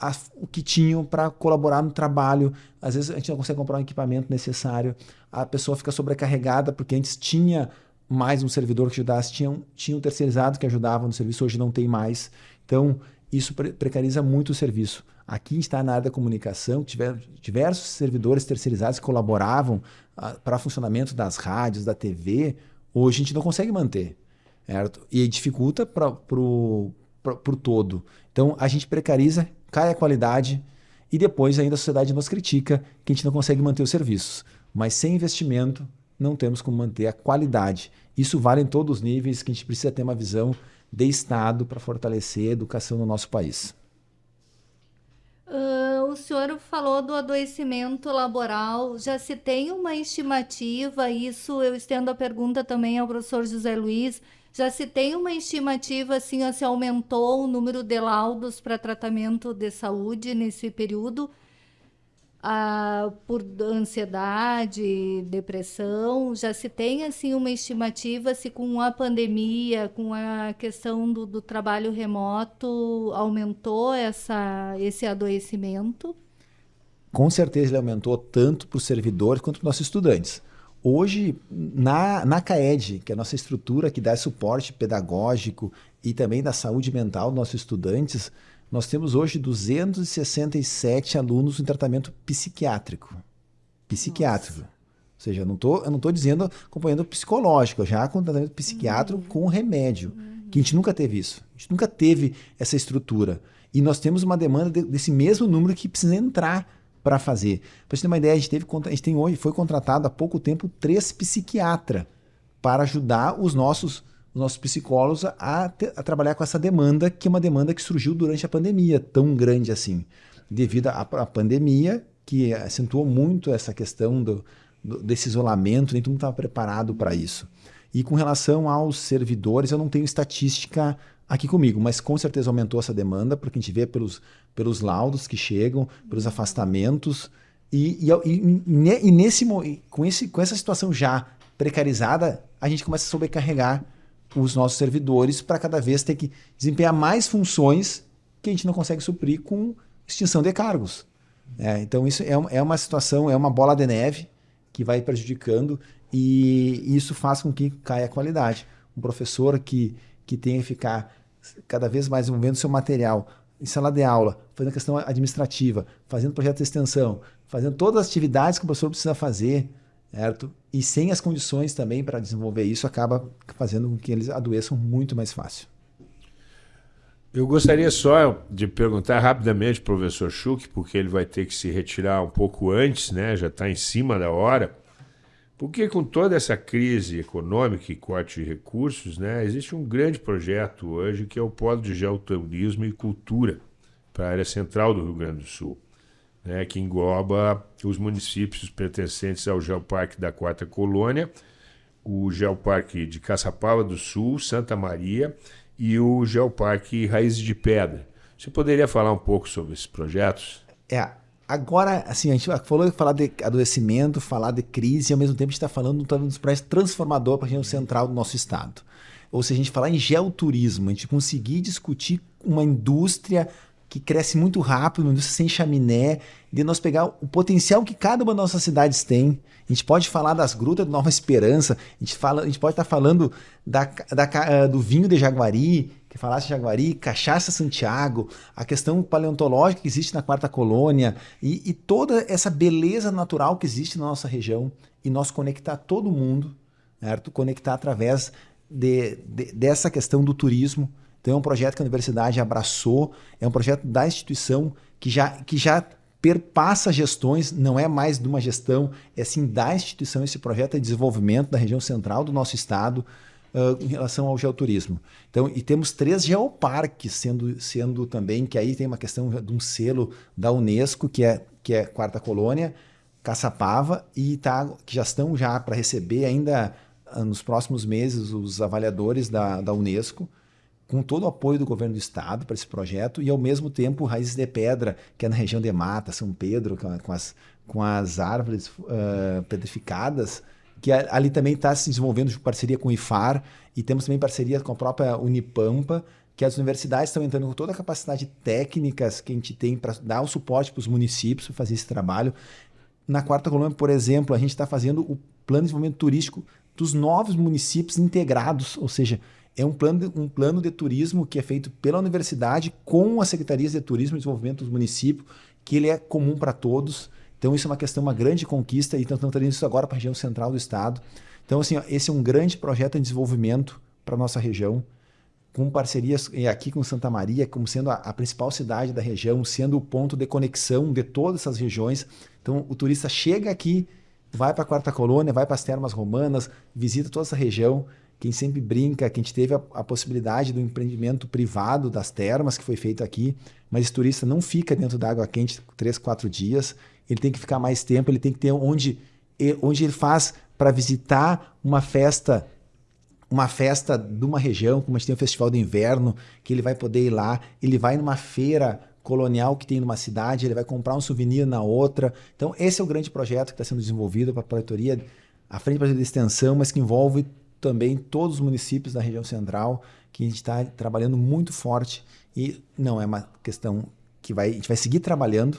S4: a, o que tinham para colaborar no trabalho. Às vezes a gente não consegue comprar um equipamento necessário, a pessoa fica sobrecarregada porque antes tinha mais um servidor que ajudasse, tinha, tinha um terceirizado que ajudava no serviço, hoje não tem mais. Então, isso pre precariza muito o serviço. Aqui está na área da comunicação, tiver diversos servidores terceirizados que colaboravam ah, para funcionamento das rádios, da TV, hoje a gente não consegue manter. Certo? E dificulta para o todo. Então, a gente precariza, cai a qualidade, e depois ainda a sociedade nos critica que a gente não consegue manter os serviços. Mas sem investimento não temos como manter a qualidade. Isso vale em todos os níveis que a gente precisa ter uma visão de Estado para fortalecer a educação no nosso país.
S2: Uh, o senhor falou do adoecimento laboral. Já se tem uma estimativa? Isso eu estendo a pergunta também ao professor José Luiz. Já se tem uma estimativa assim, se aumentou o número de laudos para tratamento de saúde nesse período? Ah, por ansiedade, depressão, já se tem assim uma estimativa se com a pandemia, com a questão do, do trabalho remoto, aumentou essa, esse adoecimento?
S4: Com certeza ele aumentou tanto para os servidores quanto para os nossos estudantes. Hoje, na, na CAED, que é a nossa estrutura que dá suporte pedagógico e também da saúde mental dos nossos estudantes, nós temos hoje 267 alunos em tratamento psiquiátrico. Psiquiátrico. Nossa. Ou seja, eu não tô, eu não estou dizendo acompanhando psicológico, já com tratamento psiquiátrico uhum. com remédio. Uhum. Que a gente nunca teve isso. A gente nunca teve essa estrutura. E nós temos uma demanda de, desse mesmo número que precisa entrar para fazer. Para você ter uma ideia, a gente, teve, a gente tem hoje, foi contratado há pouco tempo três psiquiatras para ajudar os nossos os nossos psicólogos a, a, trabalhar com essa demanda, que é uma demanda que surgiu durante a pandemia, tão grande assim. Devido à, à pandemia, que acentuou muito essa questão do, do, desse isolamento, nem todo mundo estava preparado para isso. E com relação aos servidores, eu não tenho estatística aqui comigo, mas com certeza aumentou essa demanda, porque a gente vê pelos, pelos laudos que chegam, pelos afastamentos, e, e, e, e nesse, com, esse, com essa situação já precarizada, a gente começa a sobrecarregar os nossos servidores para cada vez ter que desempenhar mais funções que a gente não consegue suprir com extinção de cargos. É, então isso é, é uma situação, é uma bola de neve que vai prejudicando e isso faz com que caia a qualidade. Um professor que, que tem que ficar cada vez mais envolvendo seu material em sala de aula, fazendo questão administrativa, fazendo projeto de extensão, fazendo todas as atividades que o professor precisa fazer, certo? E sem as condições também para desenvolver isso, acaba fazendo com que eles adoeçam muito mais fácil.
S1: Eu gostaria só de perguntar rapidamente ao professor Schuch, porque ele vai ter que se retirar um pouco antes, né? já está em cima da hora. Porque com toda essa crise econômica e corte de recursos, né, existe um grande projeto hoje que é o Polo de Geoturismo e Cultura para a área central do Rio Grande do Sul né, que engloba os municípios pertencentes ao Geoparque da Quarta Colônia, o Geoparque de Caçapava do Sul, Santa Maria e o Geoparque Raízes de Pedra. Você poderia falar um pouco sobre esses projetos?
S4: É, agora, assim, a gente falou falar de adoecimento, falar de crise, e ao mesmo tempo a gente está falando de um dos projetos transformador para a região central do nosso estado. Ou seja, a gente falar em geoturismo, a gente conseguir discutir uma indústria que cresce muito rápido, uma indústria sem chaminé, de nós pegar o potencial que cada uma das nossas cidades tem. A gente pode falar das grutas de Nova Esperança, a gente, fala, a gente pode estar falando da, da, eh, do vinho de Jaguari, que falasse Jaguari, Cachaça Santiago, a questão paleontológica que existe na Quarta Colônia e, e toda essa beleza natural que existe na nossa região e nós conectar todo mundo, certo? conectar através de, de, dessa questão do turismo, então é um projeto que a universidade abraçou, é um projeto da instituição que já, que já perpassa gestões, não é mais de uma gestão, é sim da instituição esse projeto de desenvolvimento da região central do nosso estado uh, em relação ao geoturismo. Então, e temos três geoparques sendo, sendo também, que aí tem uma questão de um selo da Unesco, que é, que é Quarta Colônia, Caçapava, e tá, que já estão já para receber ainda uh, nos próximos meses os avaliadores da, da Unesco, com todo o apoio do governo do estado para esse projeto e ao mesmo tempo Raízes de Pedra, que é na região de Mata, São Pedro, com as, com as árvores uh, petrificadas, que ali também está se desenvolvendo em parceria com o IFAR e temos também parceria com a própria Unipampa, que as universidades estão entrando com toda a capacidade técnicas que a gente tem para dar o suporte para os municípios para fazer esse trabalho. Na Quarta Colônia, por exemplo, a gente está fazendo o plano de desenvolvimento turístico dos novos municípios integrados, ou seja, é um plano, um plano de turismo que é feito pela universidade com as secretarias de turismo e desenvolvimento dos municípios, que ele é comum para todos. Então isso é uma questão, uma grande conquista e estamos trazendo isso agora para a região central do estado. Então assim, ó, esse é um grande projeto de desenvolvimento para nossa região, com parcerias aqui com Santa Maria, como sendo a, a, principal cidade da região, sendo o ponto de conexão de todas essas regiões. Então, o turista chega aqui, vai para a Quarta Colônia, vai para as Termas Romanas, visita toda essa região. Quem sempre brinca, que a gente teve a, a, possibilidade do empreendimento privado das termas, que foi feito aqui, mas esse turista não fica dentro da água quente três, quatro dias, ele tem que ficar mais tempo, ele tem que ter onde, onde ele faz para visitar uma festa uma festa de uma região, como a gente tem o Festival do Inverno, que ele vai poder ir lá, ele vai numa feira colonial que tem numa cidade, ele vai comprar um souvenir na outra. Então, esse é o grande projeto que está sendo desenvolvido para a Projetoria, a Frente para de Extensão, mas que envolve também todos os municípios da região central, que a gente está trabalhando muito forte. E não é uma questão que vai, a gente vai seguir trabalhando,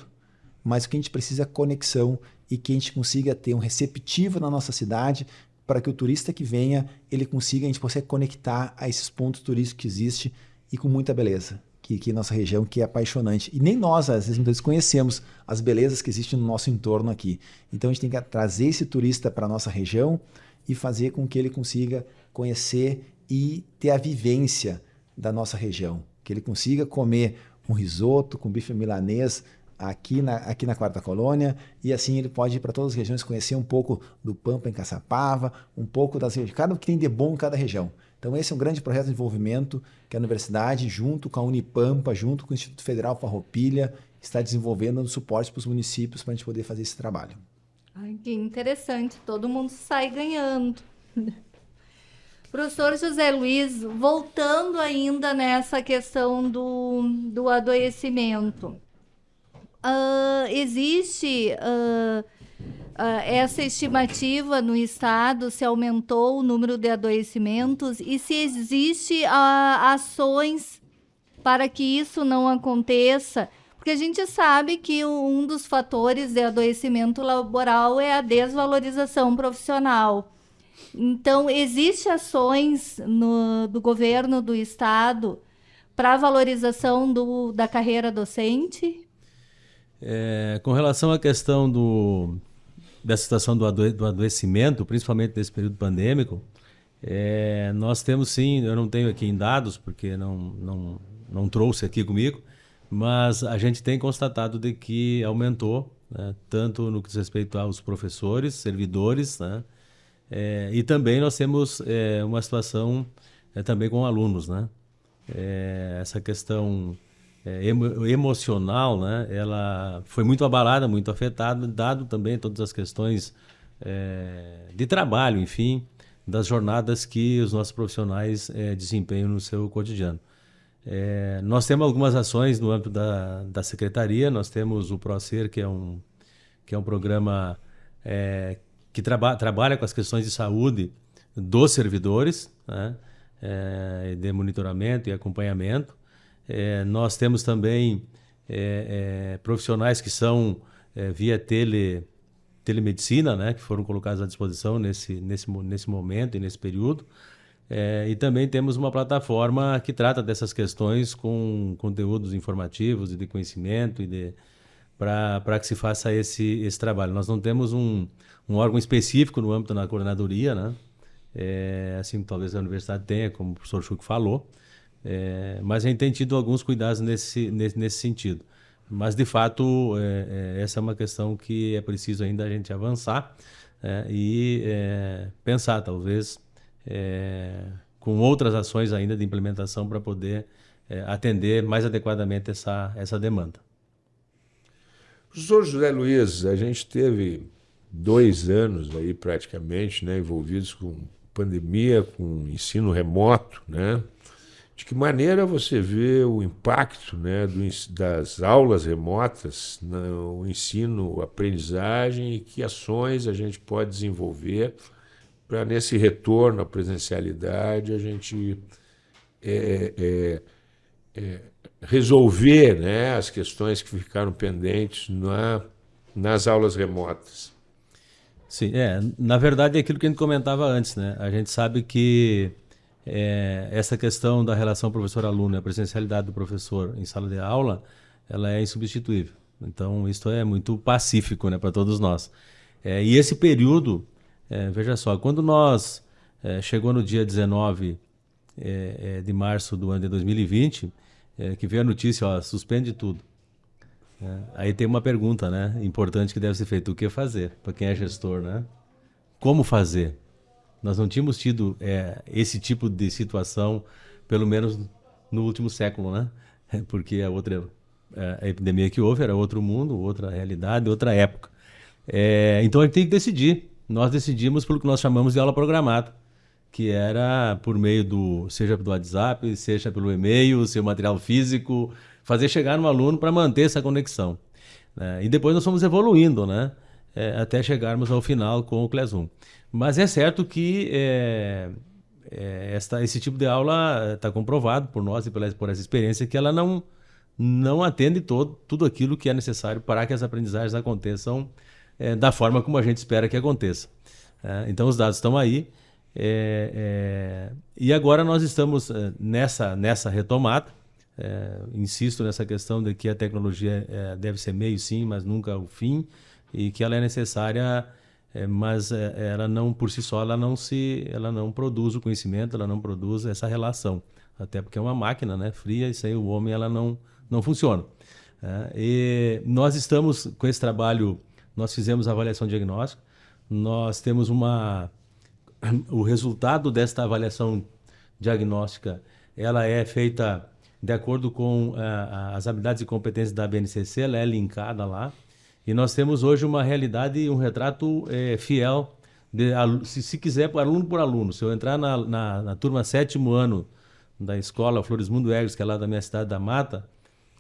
S4: mas o que a gente precisa é conexão e que a gente consiga ter um receptivo na nossa cidade para que o turista que venha, ele consiga, a gente possa conectar a esses pontos turísticos que existem e com muita beleza, que aqui nossa região que é apaixonante. E nem nós, às vezes, muitas conhecemos as belezas que existem no nosso entorno aqui. Então a gente tem que trazer esse turista para a nossa região e fazer com que ele consiga conhecer e ter a vivência da nossa região. Que ele consiga comer um risoto com bife milanês aqui na, aqui na Quarta Colônia, e assim ele pode ir para todas as regiões conhecer um pouco do Pampa em Caçapava, um pouco das regiões, cada que tem de bom em cada região. Então esse é um grande projeto de desenvolvimento que a universidade, junto com a Unipampa, junto com o Instituto Federal Farroupilha, está desenvolvendo, dando suporte para os municípios para a gente poder fazer esse trabalho.
S2: Ai, que interessante, todo mundo sai ganhando. Professor José Luiz, voltando ainda nessa questão do, do adoecimento uh, existe uh, uh, essa estimativa no estado, se aumentou o número de adoecimentos e se existe ações para que isso não aconteça. Porque a gente sabe que um dos fatores de adoecimento laboral é a desvalorização profissional. Então, existem ações no, do governo do estado para valorização do, da carreira docente?
S3: É, com relação à questão do, da situação do, adoe, do adoecimento, principalmente nesse período pandêmico, é, nós temos sim, eu não tenho aqui em dados, porque não, não, não trouxe aqui comigo, mas a gente tem constatado de que aumentou, né, tanto no que diz respeito aos professores, servidores, né, é, e também nós temos é, uma situação é, também com alunos. Né, essa questão emo, emocional, né, ela foi muito abalada, muito afetada, dado também todas as questões de trabalho, enfim, das jornadas que os nossos profissionais desempenham no seu cotidiano. É, nós temos algumas ações no âmbito da, da secretaria, nós temos o ProSer, que é um, que é um programa é, que traba, trabalha com as questões de saúde dos servidores, né, é, de monitoramento e acompanhamento. É, nós temos também é, é, profissionais que são via tele, telemedicina, né, que foram colocados à disposição nesse, nesse, nesse momento e nesse período. É, e também temos uma plataforma que trata dessas questões com conteúdos informativos e de conhecimento e de para que se faça esse, esse trabalho. Nós não temos um, um órgão específico no âmbito da coordenadoria, né? É, assim talvez a universidade tenha, como o professor Chuck falou, é, mas a gente tem tido alguns cuidados nesse, nesse, nesse sentido. Mas, de fato, é, é, essa é uma questão que é preciso ainda a gente avançar é, e pensar, talvez, é, com outras ações ainda de implementação para poder atender mais adequadamente essa, essa demanda.
S1: Professor José Luiz, a gente teve dois anos aí praticamente né, envolvidos com pandemia, com ensino remoto, né? De que maneira você vê o impacto né, do, das aulas remotas no ensino, aprendizagem e que ações a gente pode desenvolver para, nesse retorno à presencialidade, a gente é, é, é, resolver né, as questões que ficaram pendentes na, nas aulas remotas?
S3: Sim, é, na verdade é aquilo que a gente comentava antes, né? A gente sabe que é, essa questão da relação professor-aluno, a presencialidade do professor em sala de aula, ela é insubstituível. Então, isso é muito pacífico né, para todos nós. É, e esse período, é, veja só, quando nós é, chegou no dia 19 é, é, de março do ano de 2020, é, que veio a notícia, ó, suspende tudo. É, aí tem uma pergunta, né, importante que deve ser feita: o que fazer para quem é gestor, né? Como fazer? Nós não tínhamos tido esse tipo de situação, pelo menos no último século, né? Porque a outra a epidemia que houve era outro mundo, outra realidade, outra época. Então a gente tem que decidir. Nós decidimos pelo que nós chamamos de aula programada, que era por meio do, seja do WhatsApp, seja pelo e-mail, seu material físico, fazer chegar no aluno para manter essa conexão. Né? E depois nós fomos evoluindo, né? É, até chegarmos ao final com o Classroom. Mas é certo que é, é, esta, esse tipo de aula está comprovado por nós e pela, por essa experiência que ela não, não atende todo, tudo aquilo que é necessário para que as aprendizagens aconteçam é, da forma como a gente espera que aconteça. É, então os dados estão aí. É, é, e agora nós estamos é, nessa, nessa retomada. Insisto nessa questão de que a tecnologia deve ser meio sim, mas nunca o fim, e que ela é necessária, mas ela não por si só ela não se, ela não produz o conhecimento, ela não produz essa relação, até porque é uma máquina, né, fria, e sem o homem ela não não funciona. e nós estamos com esse trabalho nós fizemos a avaliação diagnóstica, nós temos uma o resultado desta avaliação diagnóstica, ela é feita de acordo com uh, as habilidades e competências da BNCC, ela é linkada lá. E nós temos hoje uma realidade um retrato eh, fiel, de, se, se quiser, aluno por aluno. Se eu entrar na, na, na turma sétimo ano da escola Floresmundo Egres, que é lá da minha cidade da Mata,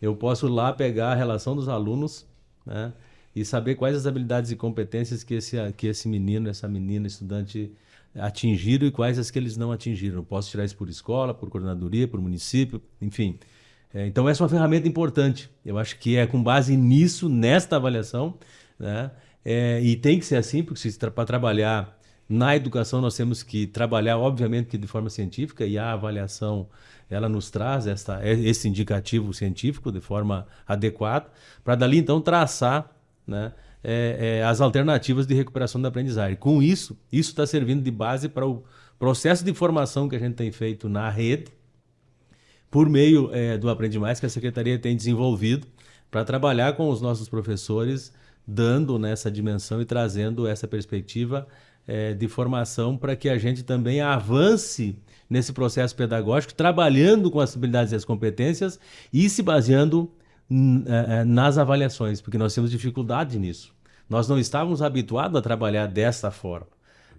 S3: eu posso lá pegar a relação dos alunos, né? E saber quais as habilidades e competências que esse, que esse menino, essa menina, estudante atingiram e quais as que eles não atingiram. Posso tirar isso por escola, por coordenadoria, por município, enfim. É, então, essa é uma ferramenta importante. Eu acho que é com base nisso, nesta avaliação, né? É, e tem que ser assim, porque para trabalhar na educação nós temos que trabalhar, obviamente, que de forma científica, e a avaliação ela nos traz essa, esse indicativo científico de forma adequada, para dali então traçar né, é, é, as alternativas de recuperação da aprendizagem. Com isso, isso está servindo de base para o processo de formação que a gente tem feito na rede, por meio é, do Aprende Mais, que a Secretaria tem desenvolvido, para trabalhar com os nossos professores, dando nessa dimensão e trazendo essa perspectiva é, de formação para que a gente também avance nesse processo pedagógico, trabalhando com as habilidades e as competências e se baseando nas avaliações, porque nós temos dificuldade nisso. Nós não estávamos habituados a trabalhar dessa forma.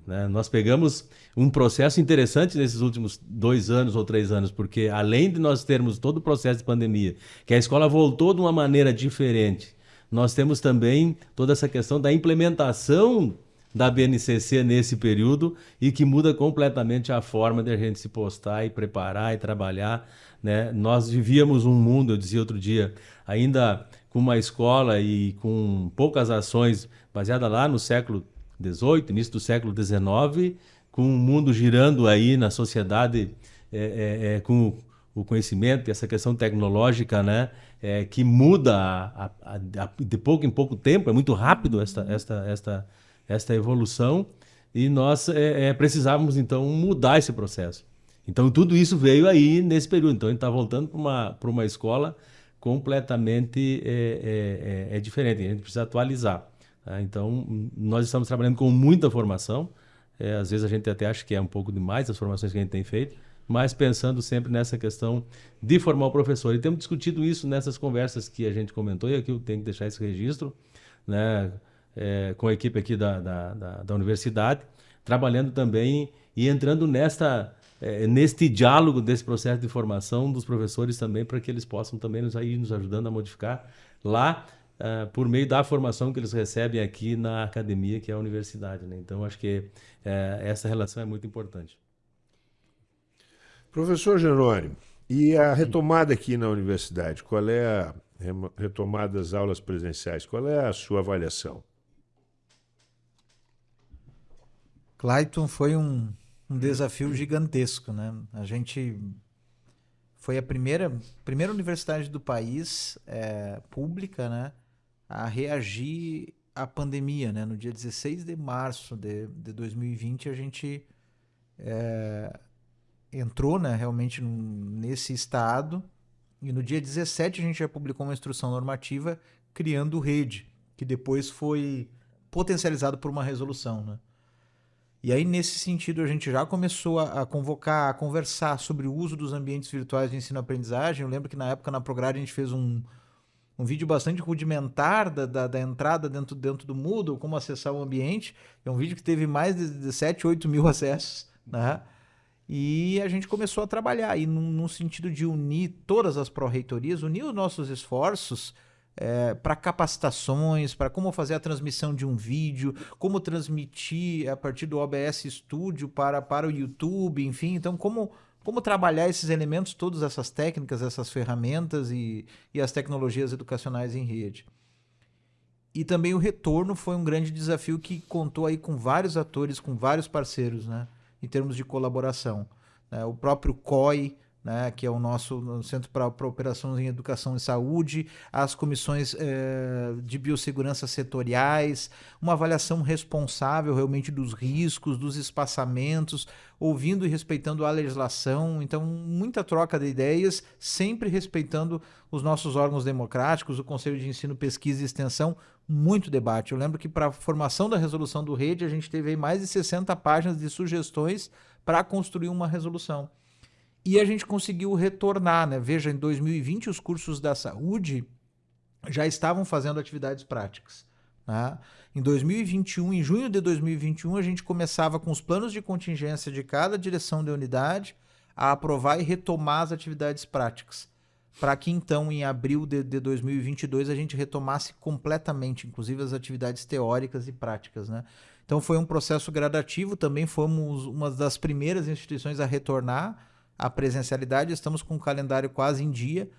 S3: Né? Nós pegamos um processo interessante nesses últimos dois anos ou três anos, porque além de nós termos todo o processo de pandemia, que a escola voltou de uma maneira diferente, nós temos também toda essa questão da implementação da BNCC nesse período e que muda completamente a forma de a gente se postar e preparar e trabalhar. Né? Nós vivíamos um mundo, eu dizia outro dia, ainda com uma escola e com poucas ações, baseada lá no século XVIII, início do século XIX, com o mundo girando aí na sociedade é, é, é, com o conhecimento e essa questão tecnológica, né, é, que muda a, a, a, de pouco em pouco tempo, é muito rápido esta, esta, esta, esta evolução, e nós é, é, precisávamos então mudar esse processo. Então tudo isso veio aí nesse período. Então a gente está voltando para uma, uma escola completamente é, é, é, é, diferente, a gente precisa atualizar. Tá? Então, nós estamos trabalhando com muita formação, é, às vezes a gente até acha que é um pouco demais as formações que a gente tem feito, mas pensando sempre nessa questão de formar o professor. E temos discutido isso nessas conversas que a gente comentou, e aqui eu tenho que deixar esse registro, né, é, com a equipe aqui da, da, da, da universidade, trabalhando também e entrando nesta é, neste diálogo desse processo de formação dos professores também, para que eles possam também nos, aí, nos ajudando a modificar lá, uh, por meio da formação que eles recebem aqui na academia, que é a universidade. Né? Então, acho que uh, essa relação é muito importante.
S1: Professor Jerônimo, e a retomada aqui na universidade, qual é a retomada das aulas presenciais? Qual é a sua avaliação?
S5: Clayton foi um um desafio gigantesco, né? A gente foi a primeira, primeira universidade do país é, pública, né, a reagir à pandemia, né? No dia 16 de março de, de 2020 a gente é, entrou né, realmente nesse estado. E no dia 17 a gente já publicou uma instrução normativa criando rede, que depois foi potencializado por uma resolução. Né? E aí, nesse sentido, a gente já começou a, a, convocar, a conversar sobre o uso dos ambientes virtuais de ensino-aprendizagem. Eu lembro que na época, na Prograde, a gente fez um, um vídeo bastante rudimentar da, da, da, entrada dentro, dentro do Moodle, como acessar o ambiente. É um vídeo que teve mais de, de 7, 8 mil acessos. Né? E a gente começou a trabalhar, e num, num sentido de unir todas as pró-reitorias, unir os nossos esforços é, para capacitações, para como fazer a transmissão de um vídeo, como transmitir a partir do OBS Studio para, para o YouTube, enfim. Então, como, como trabalhar esses elementos, todas essas técnicas, essas ferramentas e, e as tecnologias educacionais em rede. E também o retorno foi um grande desafio que contou aí com vários atores, com vários parceiros, né? Em termos de colaboração. Né? O próprio COI, né, que é o nosso Centro para Operações em Educação e Saúde, as comissões eh, de biossegurança setoriais, uma avaliação responsável realmente dos riscos, dos espaçamentos, ouvindo e respeitando a legislação. Então, muita troca de ideias, sempre respeitando os nossos órgãos democráticos, o Conselho de Ensino, Pesquisa e Extensão, muito debate. Eu lembro que para a formação da resolução do Rede, a gente teve mais de 60 páginas de sugestões para construir uma resolução. E a gente conseguiu retornar, né? Veja, em 2020 os cursos da saúde já estavam fazendo atividades práticas. Né? Em 2021, em junho de 2021, a gente começava com os planos de contingência de cada direção de unidade a aprovar e retomar as atividades práticas. Para que então, em abril de, de 2022, a gente retomasse completamente, inclusive as atividades teóricas e práticas. Né? Então foi um processo gradativo, também fomos uma das primeiras instituições a retornar a presencialidade, estamos com o calendário quase em dia,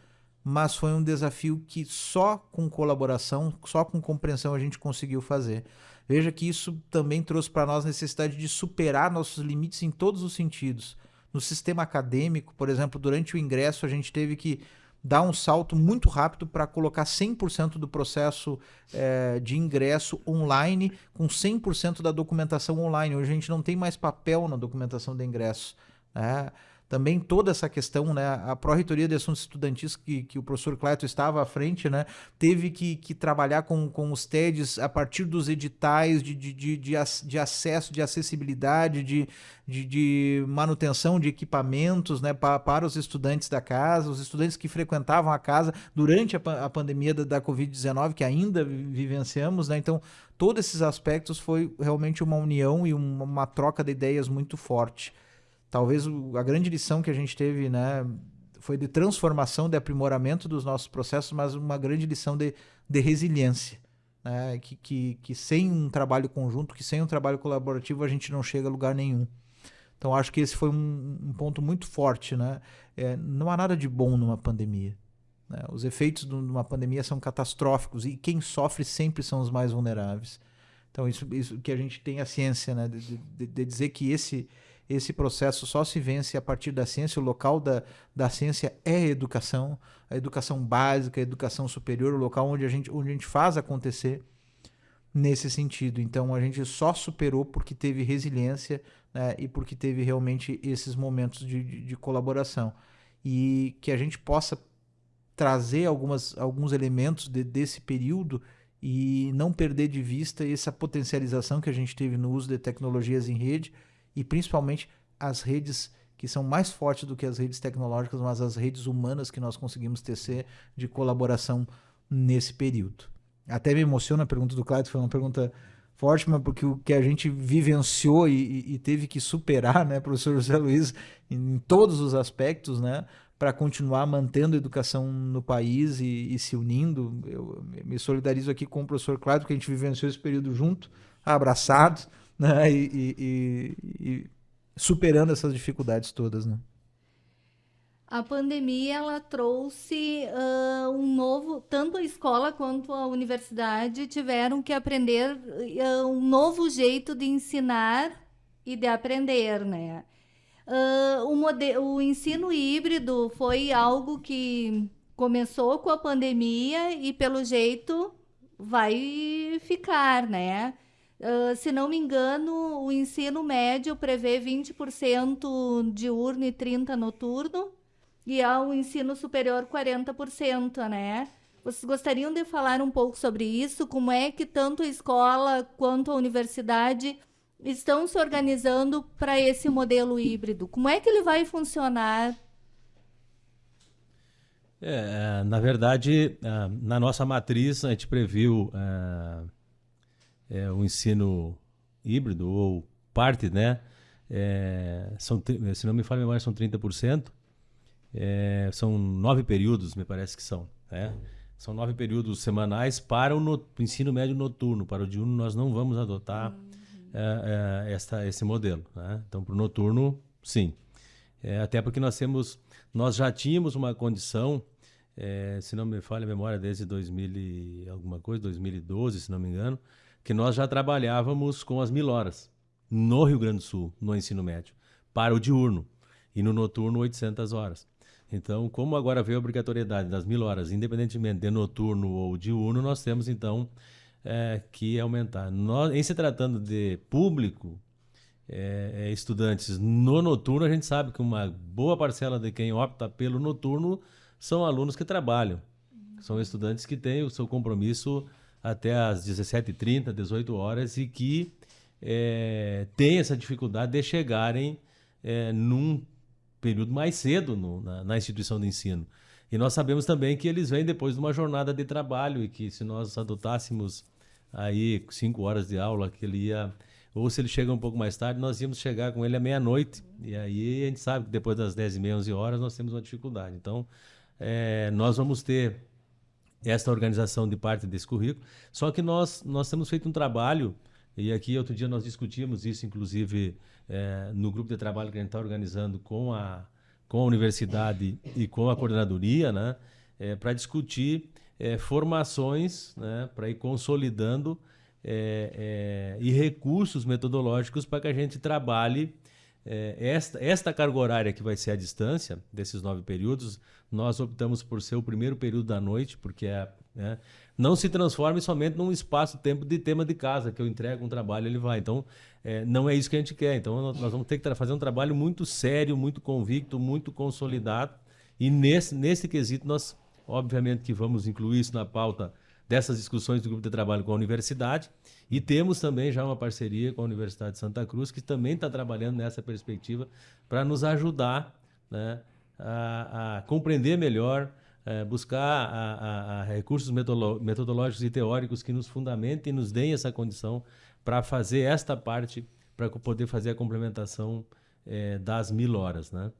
S5: mas foi um desafio que só com colaboração, só com compreensão a gente conseguiu fazer. Veja que isso também trouxe para nós a necessidade de superar nossos limites em todos os sentidos. No sistema acadêmico, por exemplo, durante o ingresso, a gente teve que dar um salto muito rápido para colocar 100% do processo é, de ingresso online, com 100% da documentação online. Hoje a gente não tem mais papel na documentação de ingresso. Né? Também toda essa questão, né, a Pró-Reitoria de Assuntos Estudantis, que, que o professor Cleto estava à frente, né, teve que, que trabalhar com, com os TEDs a partir dos editais de, de, de, de, de acesso, de acessibilidade, de, de, de manutenção de equipamentos né, para, para os estudantes da casa, os estudantes que frequentavam a casa durante a, a pandemia da, da Covid-19, que ainda vivenciamos, né, então todos esses aspectos foi realmente uma união e uma, uma troca de ideias muito forte talvez a grande lição que a gente teve, né, foi de transformação, de aprimoramento dos nossos processos, mas uma grande lição de, de resiliência. Né, que, que, que sem um trabalho conjunto, que sem um trabalho colaborativo, a gente não chega a lugar nenhum. Então, acho que esse foi um, um ponto muito forte. Né? É, não há nada de bom numa pandemia. Né? Os efeitos de uma pandemia são catastróficos e quem sofre sempre são os mais vulneráveis. Então, isso, isso que a gente tem a ciência né? de, de, de dizer que esse, esse processo só se vence a partir da ciência. O local da, da ciência é a educação, a educação básica, a educação superior, o local onde a gente, onde a gente faz acontecer nesse sentido. Então a gente só superou porque teve resiliência né, e porque teve realmente esses momentos de, de, de, colaboração. E que a gente possa trazer algumas, alguns elementos de, desse período e não perder de vista essa potencialização que a gente teve no uso de tecnologias em rede e principalmente as redes que são mais fortes do que as redes tecnológicas, mas as redes humanas que nós conseguimos tecer de colaboração nesse período. Até me emociona a pergunta do Cláudio, foi uma pergunta forte, mas porque o que a gente vivenciou e, e teve que superar, né, professor José Luiz, em todos os aspectos, né, para continuar mantendo a educação no país e, e, se unindo. Eu me solidarizo aqui com o professor Cláudio, que a gente vivenciou esse período junto, abraçados né? E, e, e, superando essas dificuldades todas, né?
S2: A pandemia ela trouxe uh, um novo, tanto a escola quanto a universidade tiveram que aprender uh, um novo jeito de ensinar e de aprender, né? Uh, o, o ensino híbrido foi algo que começou com a pandemia e pelo jeito vai ficar, né? Uh, se não me engano, o ensino médio prevê 20% diurno e 30% noturno, e ao ensino superior 40%, né? Vocês gostariam de falar um pouco sobre isso? Como é que tanto a escola quanto a universidade estão se organizando para esse modelo híbrido? Como é que ele vai funcionar?
S3: É, na verdade, é, na nossa matriz, a gente previu é, é, o ensino híbrido, ou parte, né? É, são, se não me falha a memória, são 30%. É, são nove períodos, me parece que são. Né? São nove períodos semanais para o no, ensino médio noturno. Para o diurno, nós não vamos adotar uhum. é, é, esta, esse modelo. Né? Então, para o noturno, sim. É, até porque nós temos, nós já tínhamos uma condição, é, se não me falha a memória, desde 2000 e alguma coisa, 2012, se não me engano, que nós já trabalhávamos com as mil horas no Rio Grande do Sul, no ensino médio, para o diurno. E no noturno, 800 horas. Então, como agora veio a obrigatoriedade das mil horas, independentemente de noturno ou diurno, nós temos então é, que aumentar. Nós, em se tratando de público, é, é, estudantes no noturno, a gente sabe que uma boa parcela de quem opta pelo noturno são alunos que trabalham. São estudantes que têm o seu compromisso até às 17h30, 18 horas e que é, essa dificuldade de chegarem é, num período mais cedo no, na, na, instituição de ensino. E nós sabemos também que eles vêm depois de uma jornada de trabalho e que se nós adotássemos aí cinco horas de aula, que ele ia ou se ele chega um pouco mais tarde, nós íamos chegar com ele à meia-noite. E aí a gente sabe que depois das 10 e meia, 11 horas, nós temos uma dificuldade. Então, é, nós vamos ter esta organização de parte desse currículo. Só que nós, nós temos feito um trabalho, e aqui outro dia nós discutimos isso, inclusive é, no grupo de trabalho que a gente está organizando com a, com a universidade e com a coordenadoria, né, é, para discutir é, formações, né, para ir consolidando e recursos metodológicos para que a gente trabalhe é, esta, esta carga horária que vai ser a distância desses nove períodos. Nós optamos por ser o primeiro período da noite, porque é, né, não se transforme somente num espaço-tempo de tema de casa, que eu entrego um trabalho ele vai. Então, é, não é isso que a gente quer. Então, nós vamos ter que fazer um trabalho muito sério, muito convicto, muito consolidado. E nesse, nesse quesito, nós, obviamente, que vamos incluir isso na pauta dessas discussões do grupo de trabalho com a universidade. E temos também já uma parceria com a Universidade de Santa Cruz, que também está trabalhando nessa perspectiva para nos ajudar né, a, a compreender melhor é, buscar a, a, recursos metodológicos e teóricos que nos fundamentem e nos deem essa condição para fazer esta parte, para poder fazer a complementação é, das mil horas. Né?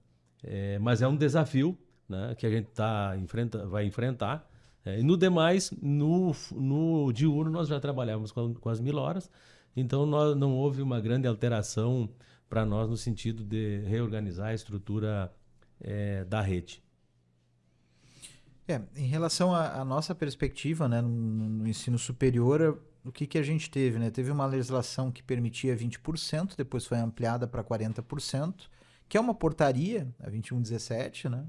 S3: É, mas é um desafio né, que a gente tá, enfrenta, vai enfrentar. É, e no demais, no, no diurno, nós já trabalhávamos com, com as mil horas, então nós, não houve uma grande alteração para nós no sentido de reorganizar a estrutura é, da rede.
S5: É, em relação à nossa perspectiva né, no, no, ensino superior, o que, que a gente teve? Né? Teve uma legislação que permitia 20%, depois foi ampliada para 40%, que é uma portaria, a 2117, né?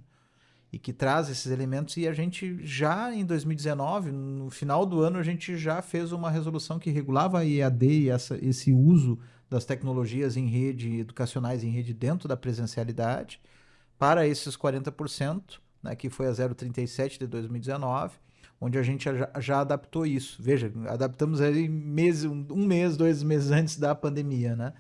S5: E que traz esses elementos. E a gente já em 2019, no final do ano, a gente já fez uma resolução que regulava a EAD e essa, esse uso das tecnologias em rede, educacionais em rede dentro da presencialidade, para esses 40% né, que foi a 037 de 2019, onde a gente já, já adaptou isso. Veja, adaptamos aí mês, um, um mês, dois meses antes da pandemia, né?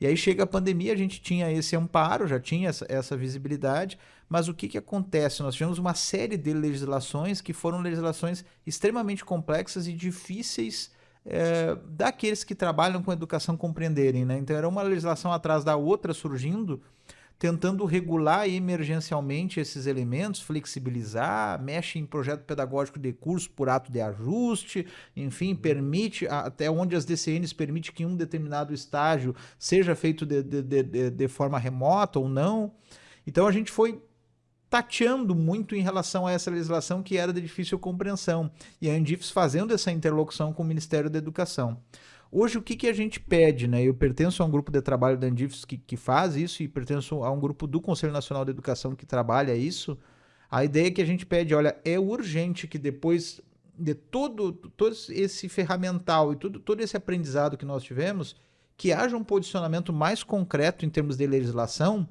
S5: E aí chega a pandemia, a gente tinha esse amparo, já tinha essa, essa, visibilidade, mas o que, que acontece? Nós tivemos uma série de legislações que foram legislações extremamente complexas e difíceis é, daqueles que trabalham com educação compreenderem. Né? Então era uma legislação atrás da outra surgindo, tentando regular emergencialmente esses elementos, flexibilizar, mexe em projeto pedagógico de curso por ato de ajuste, enfim, permite, até onde as DCNs permite que um determinado estágio seja feito de, de, de, de forma remota ou não. Então a gente foi tateando muito em relação a essa legislação que era de difícil compreensão, e a Andifes fazendo essa interlocução com o Ministério da Educação. Hoje, o que, que a gente pede? Né? Eu pertenço a um grupo de trabalho da Andifes que, que faz isso e pertenço a um grupo do Conselho Nacional de Educação que trabalha isso. A ideia que a gente pede, olha, é urgente que depois de todo, todo esse ferramental e tudo, todo esse aprendizado que nós tivemos, que haja um posicionamento mais concreto em termos de legislação,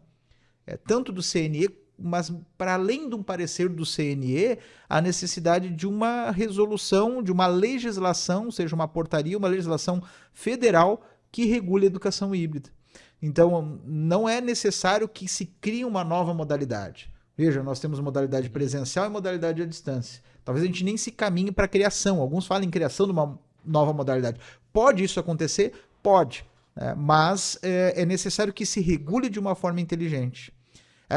S5: é, tanto do CNE, mas para além de um parecer do CNE, a necessidade de uma resolução, de uma legislação, seja uma portaria, uma legislação federal que regule a educação híbrida. Então, não é necessário que se crie uma nova modalidade. Veja, nós temos modalidade presencial e modalidade à distância. Talvez a gente nem se caminhe para a criação. Alguns falam em criação de uma nova modalidade. Pode isso acontecer? Pode. Né? Mas é, é necessário que se regule de uma forma inteligente.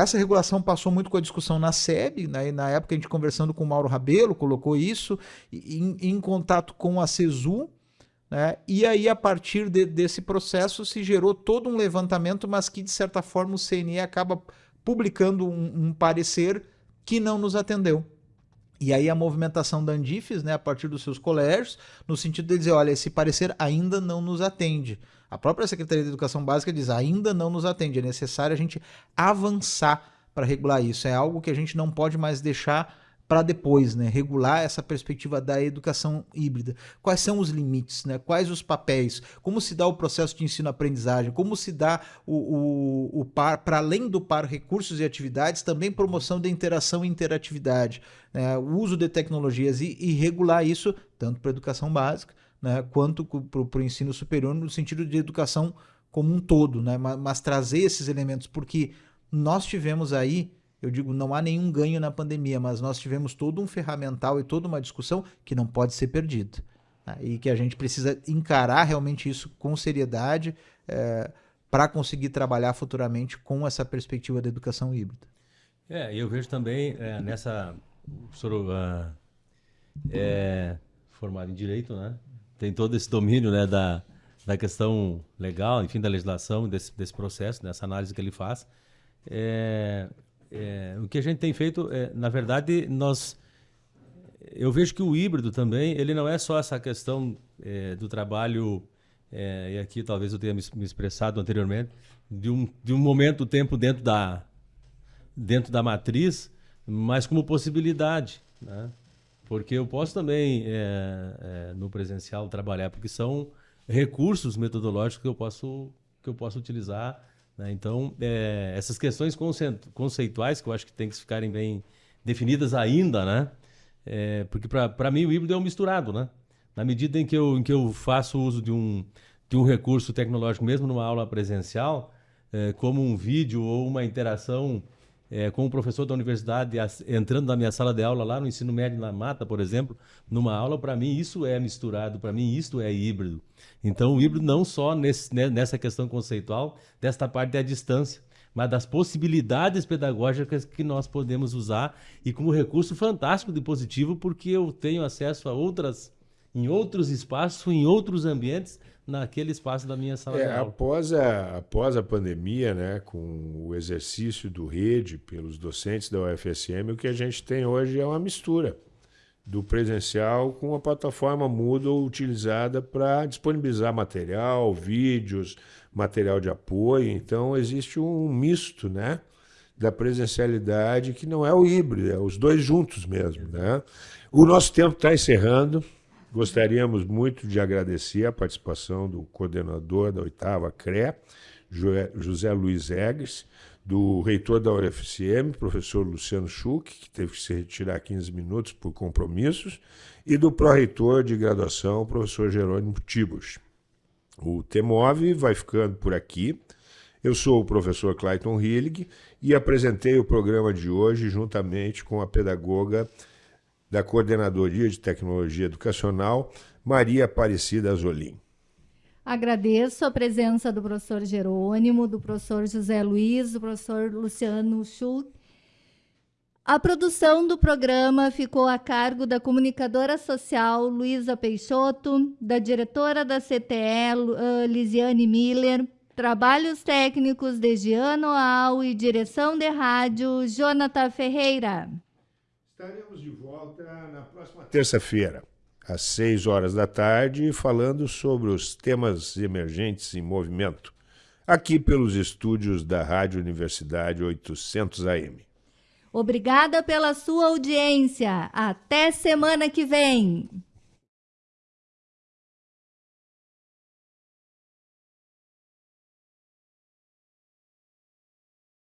S5: Essa regulação passou muito com a discussão na SEB, né? na época a gente conversando com o Mauro Rabelo, colocou isso, em, em contato com a CESU, né? e aí a partir de, desse processo se gerou todo um levantamento, mas que de certa forma o CNE acaba publicando um, um parecer que não nos atendeu. E aí a movimentação da Andifes, né, a partir dos seus colégios, no sentido de dizer, olha, esse parecer ainda não nos atende. A própria Secretaria de Educação Básica diz, ainda não nos atende, é necessário a gente avançar para regular isso. É algo que a gente não pode mais deixar para depois, né? Regular essa perspectiva da educação híbrida. Quais são os limites, né? Quais os papéis? Como se dá o processo de ensino-aprendizagem? Como se dá o, o, o par, para além do par recursos e atividades, também promoção da interação e interatividade, né? o uso de tecnologias e, e regular isso tanto para a educação básica, né? Quanto para o ensino superior no sentido de educação como um todo, né? Mas, mas trazer esses elementos porque nós tivemos aí eu digo, não há nenhum ganho na pandemia, mas nós tivemos todo um ferramental e toda uma discussão que não pode ser perdida. Né? E que a gente precisa encarar realmente isso com seriedade é, para conseguir trabalhar futuramente com essa perspectiva da educação híbrida.
S3: É, eu vejo também é, nessa. O senhor uh, é formado em Direito, né? Tem todo esse domínio né, da, da questão legal, enfim, da legislação, desse, desse processo, dessa análise que ele faz. É, é, o que a gente tem feito, é, na verdade, nós eu vejo que o híbrido também, ele não é só essa questão é, do trabalho, é, e aqui talvez eu tenha me, expressado anteriormente, de um, de um momento, tempo dentro da, dentro da matriz, mas como possibilidade, né? Porque eu posso também, é, é, no presencial, trabalhar, porque são recursos metodológicos que eu posso, que eu posso utilizar né? Então, é, essas questões conceituais que eu acho que tem que ficarem bem definidas ainda, né? Porque para mim o híbrido é um misturado, né? Na medida em que eu, em que eu faço uso de um, de um recurso tecnológico, mesmo numa aula presencial, como um vídeo ou uma interação é, com o professor da universidade entrando na minha sala de aula lá no ensino médio na mata, por exemplo, numa aula, para mim isso é misturado, para mim isso é híbrido. Então o híbrido não só nesse, né, nessa questão conceitual, desta parte da distância, mas das possibilidades pedagógicas que nós podemos usar e como recurso fantástico de positivo, porque eu tenho acesso a outras, em outros espaços, em outros ambientes, naquele espaço da minha sala
S1: é,
S3: de aula.
S1: Após a, após a pandemia, né, com o exercício do rede pelos docentes da UFSM, o que a gente tem hoje é uma mistura do presencial com a plataforma Moodle utilizada para disponibilizar material, vídeos, material de apoio. Então existe um misto, né, da presencialidade que não é o híbrido, é os dois juntos mesmo, né? O nosso tempo está encerrando. Gostaríamos muito de agradecer a participação do coordenador da oitava CRE, José Luiz Egres, do reitor da UFCM, professor Luciano Schuch, que teve que se retirar 15 minutos por compromissos, e do pró-reitor de graduação, professor Jerônimo Tibos. O TEMOV vai ficando por aqui. Eu sou o professor Clayton Hillig e apresentei o programa de hoje juntamente com a pedagoga da Coordenadoria de Tecnologia Educacional, Maria Aparecida Azolim.
S2: Agradeço a presença do professor Jerônimo, do professor José Luiz, do professor Luciano Schultz. A produção do programa ficou a cargo da comunicadora social Luísa Peixoto, da diretora da CTE, uh, Lisiane Miller, trabalhos técnicos de Giano Al e direção de rádio Jonathan Ferreira.
S1: Estaremos de volta na próxima terça-feira, às 6 horas da tarde, falando sobre os temas emergentes em movimento, aqui pelos estúdios da Rádio Universidade 800 AM.
S2: Obrigada pela sua audiência. Até semana que vem.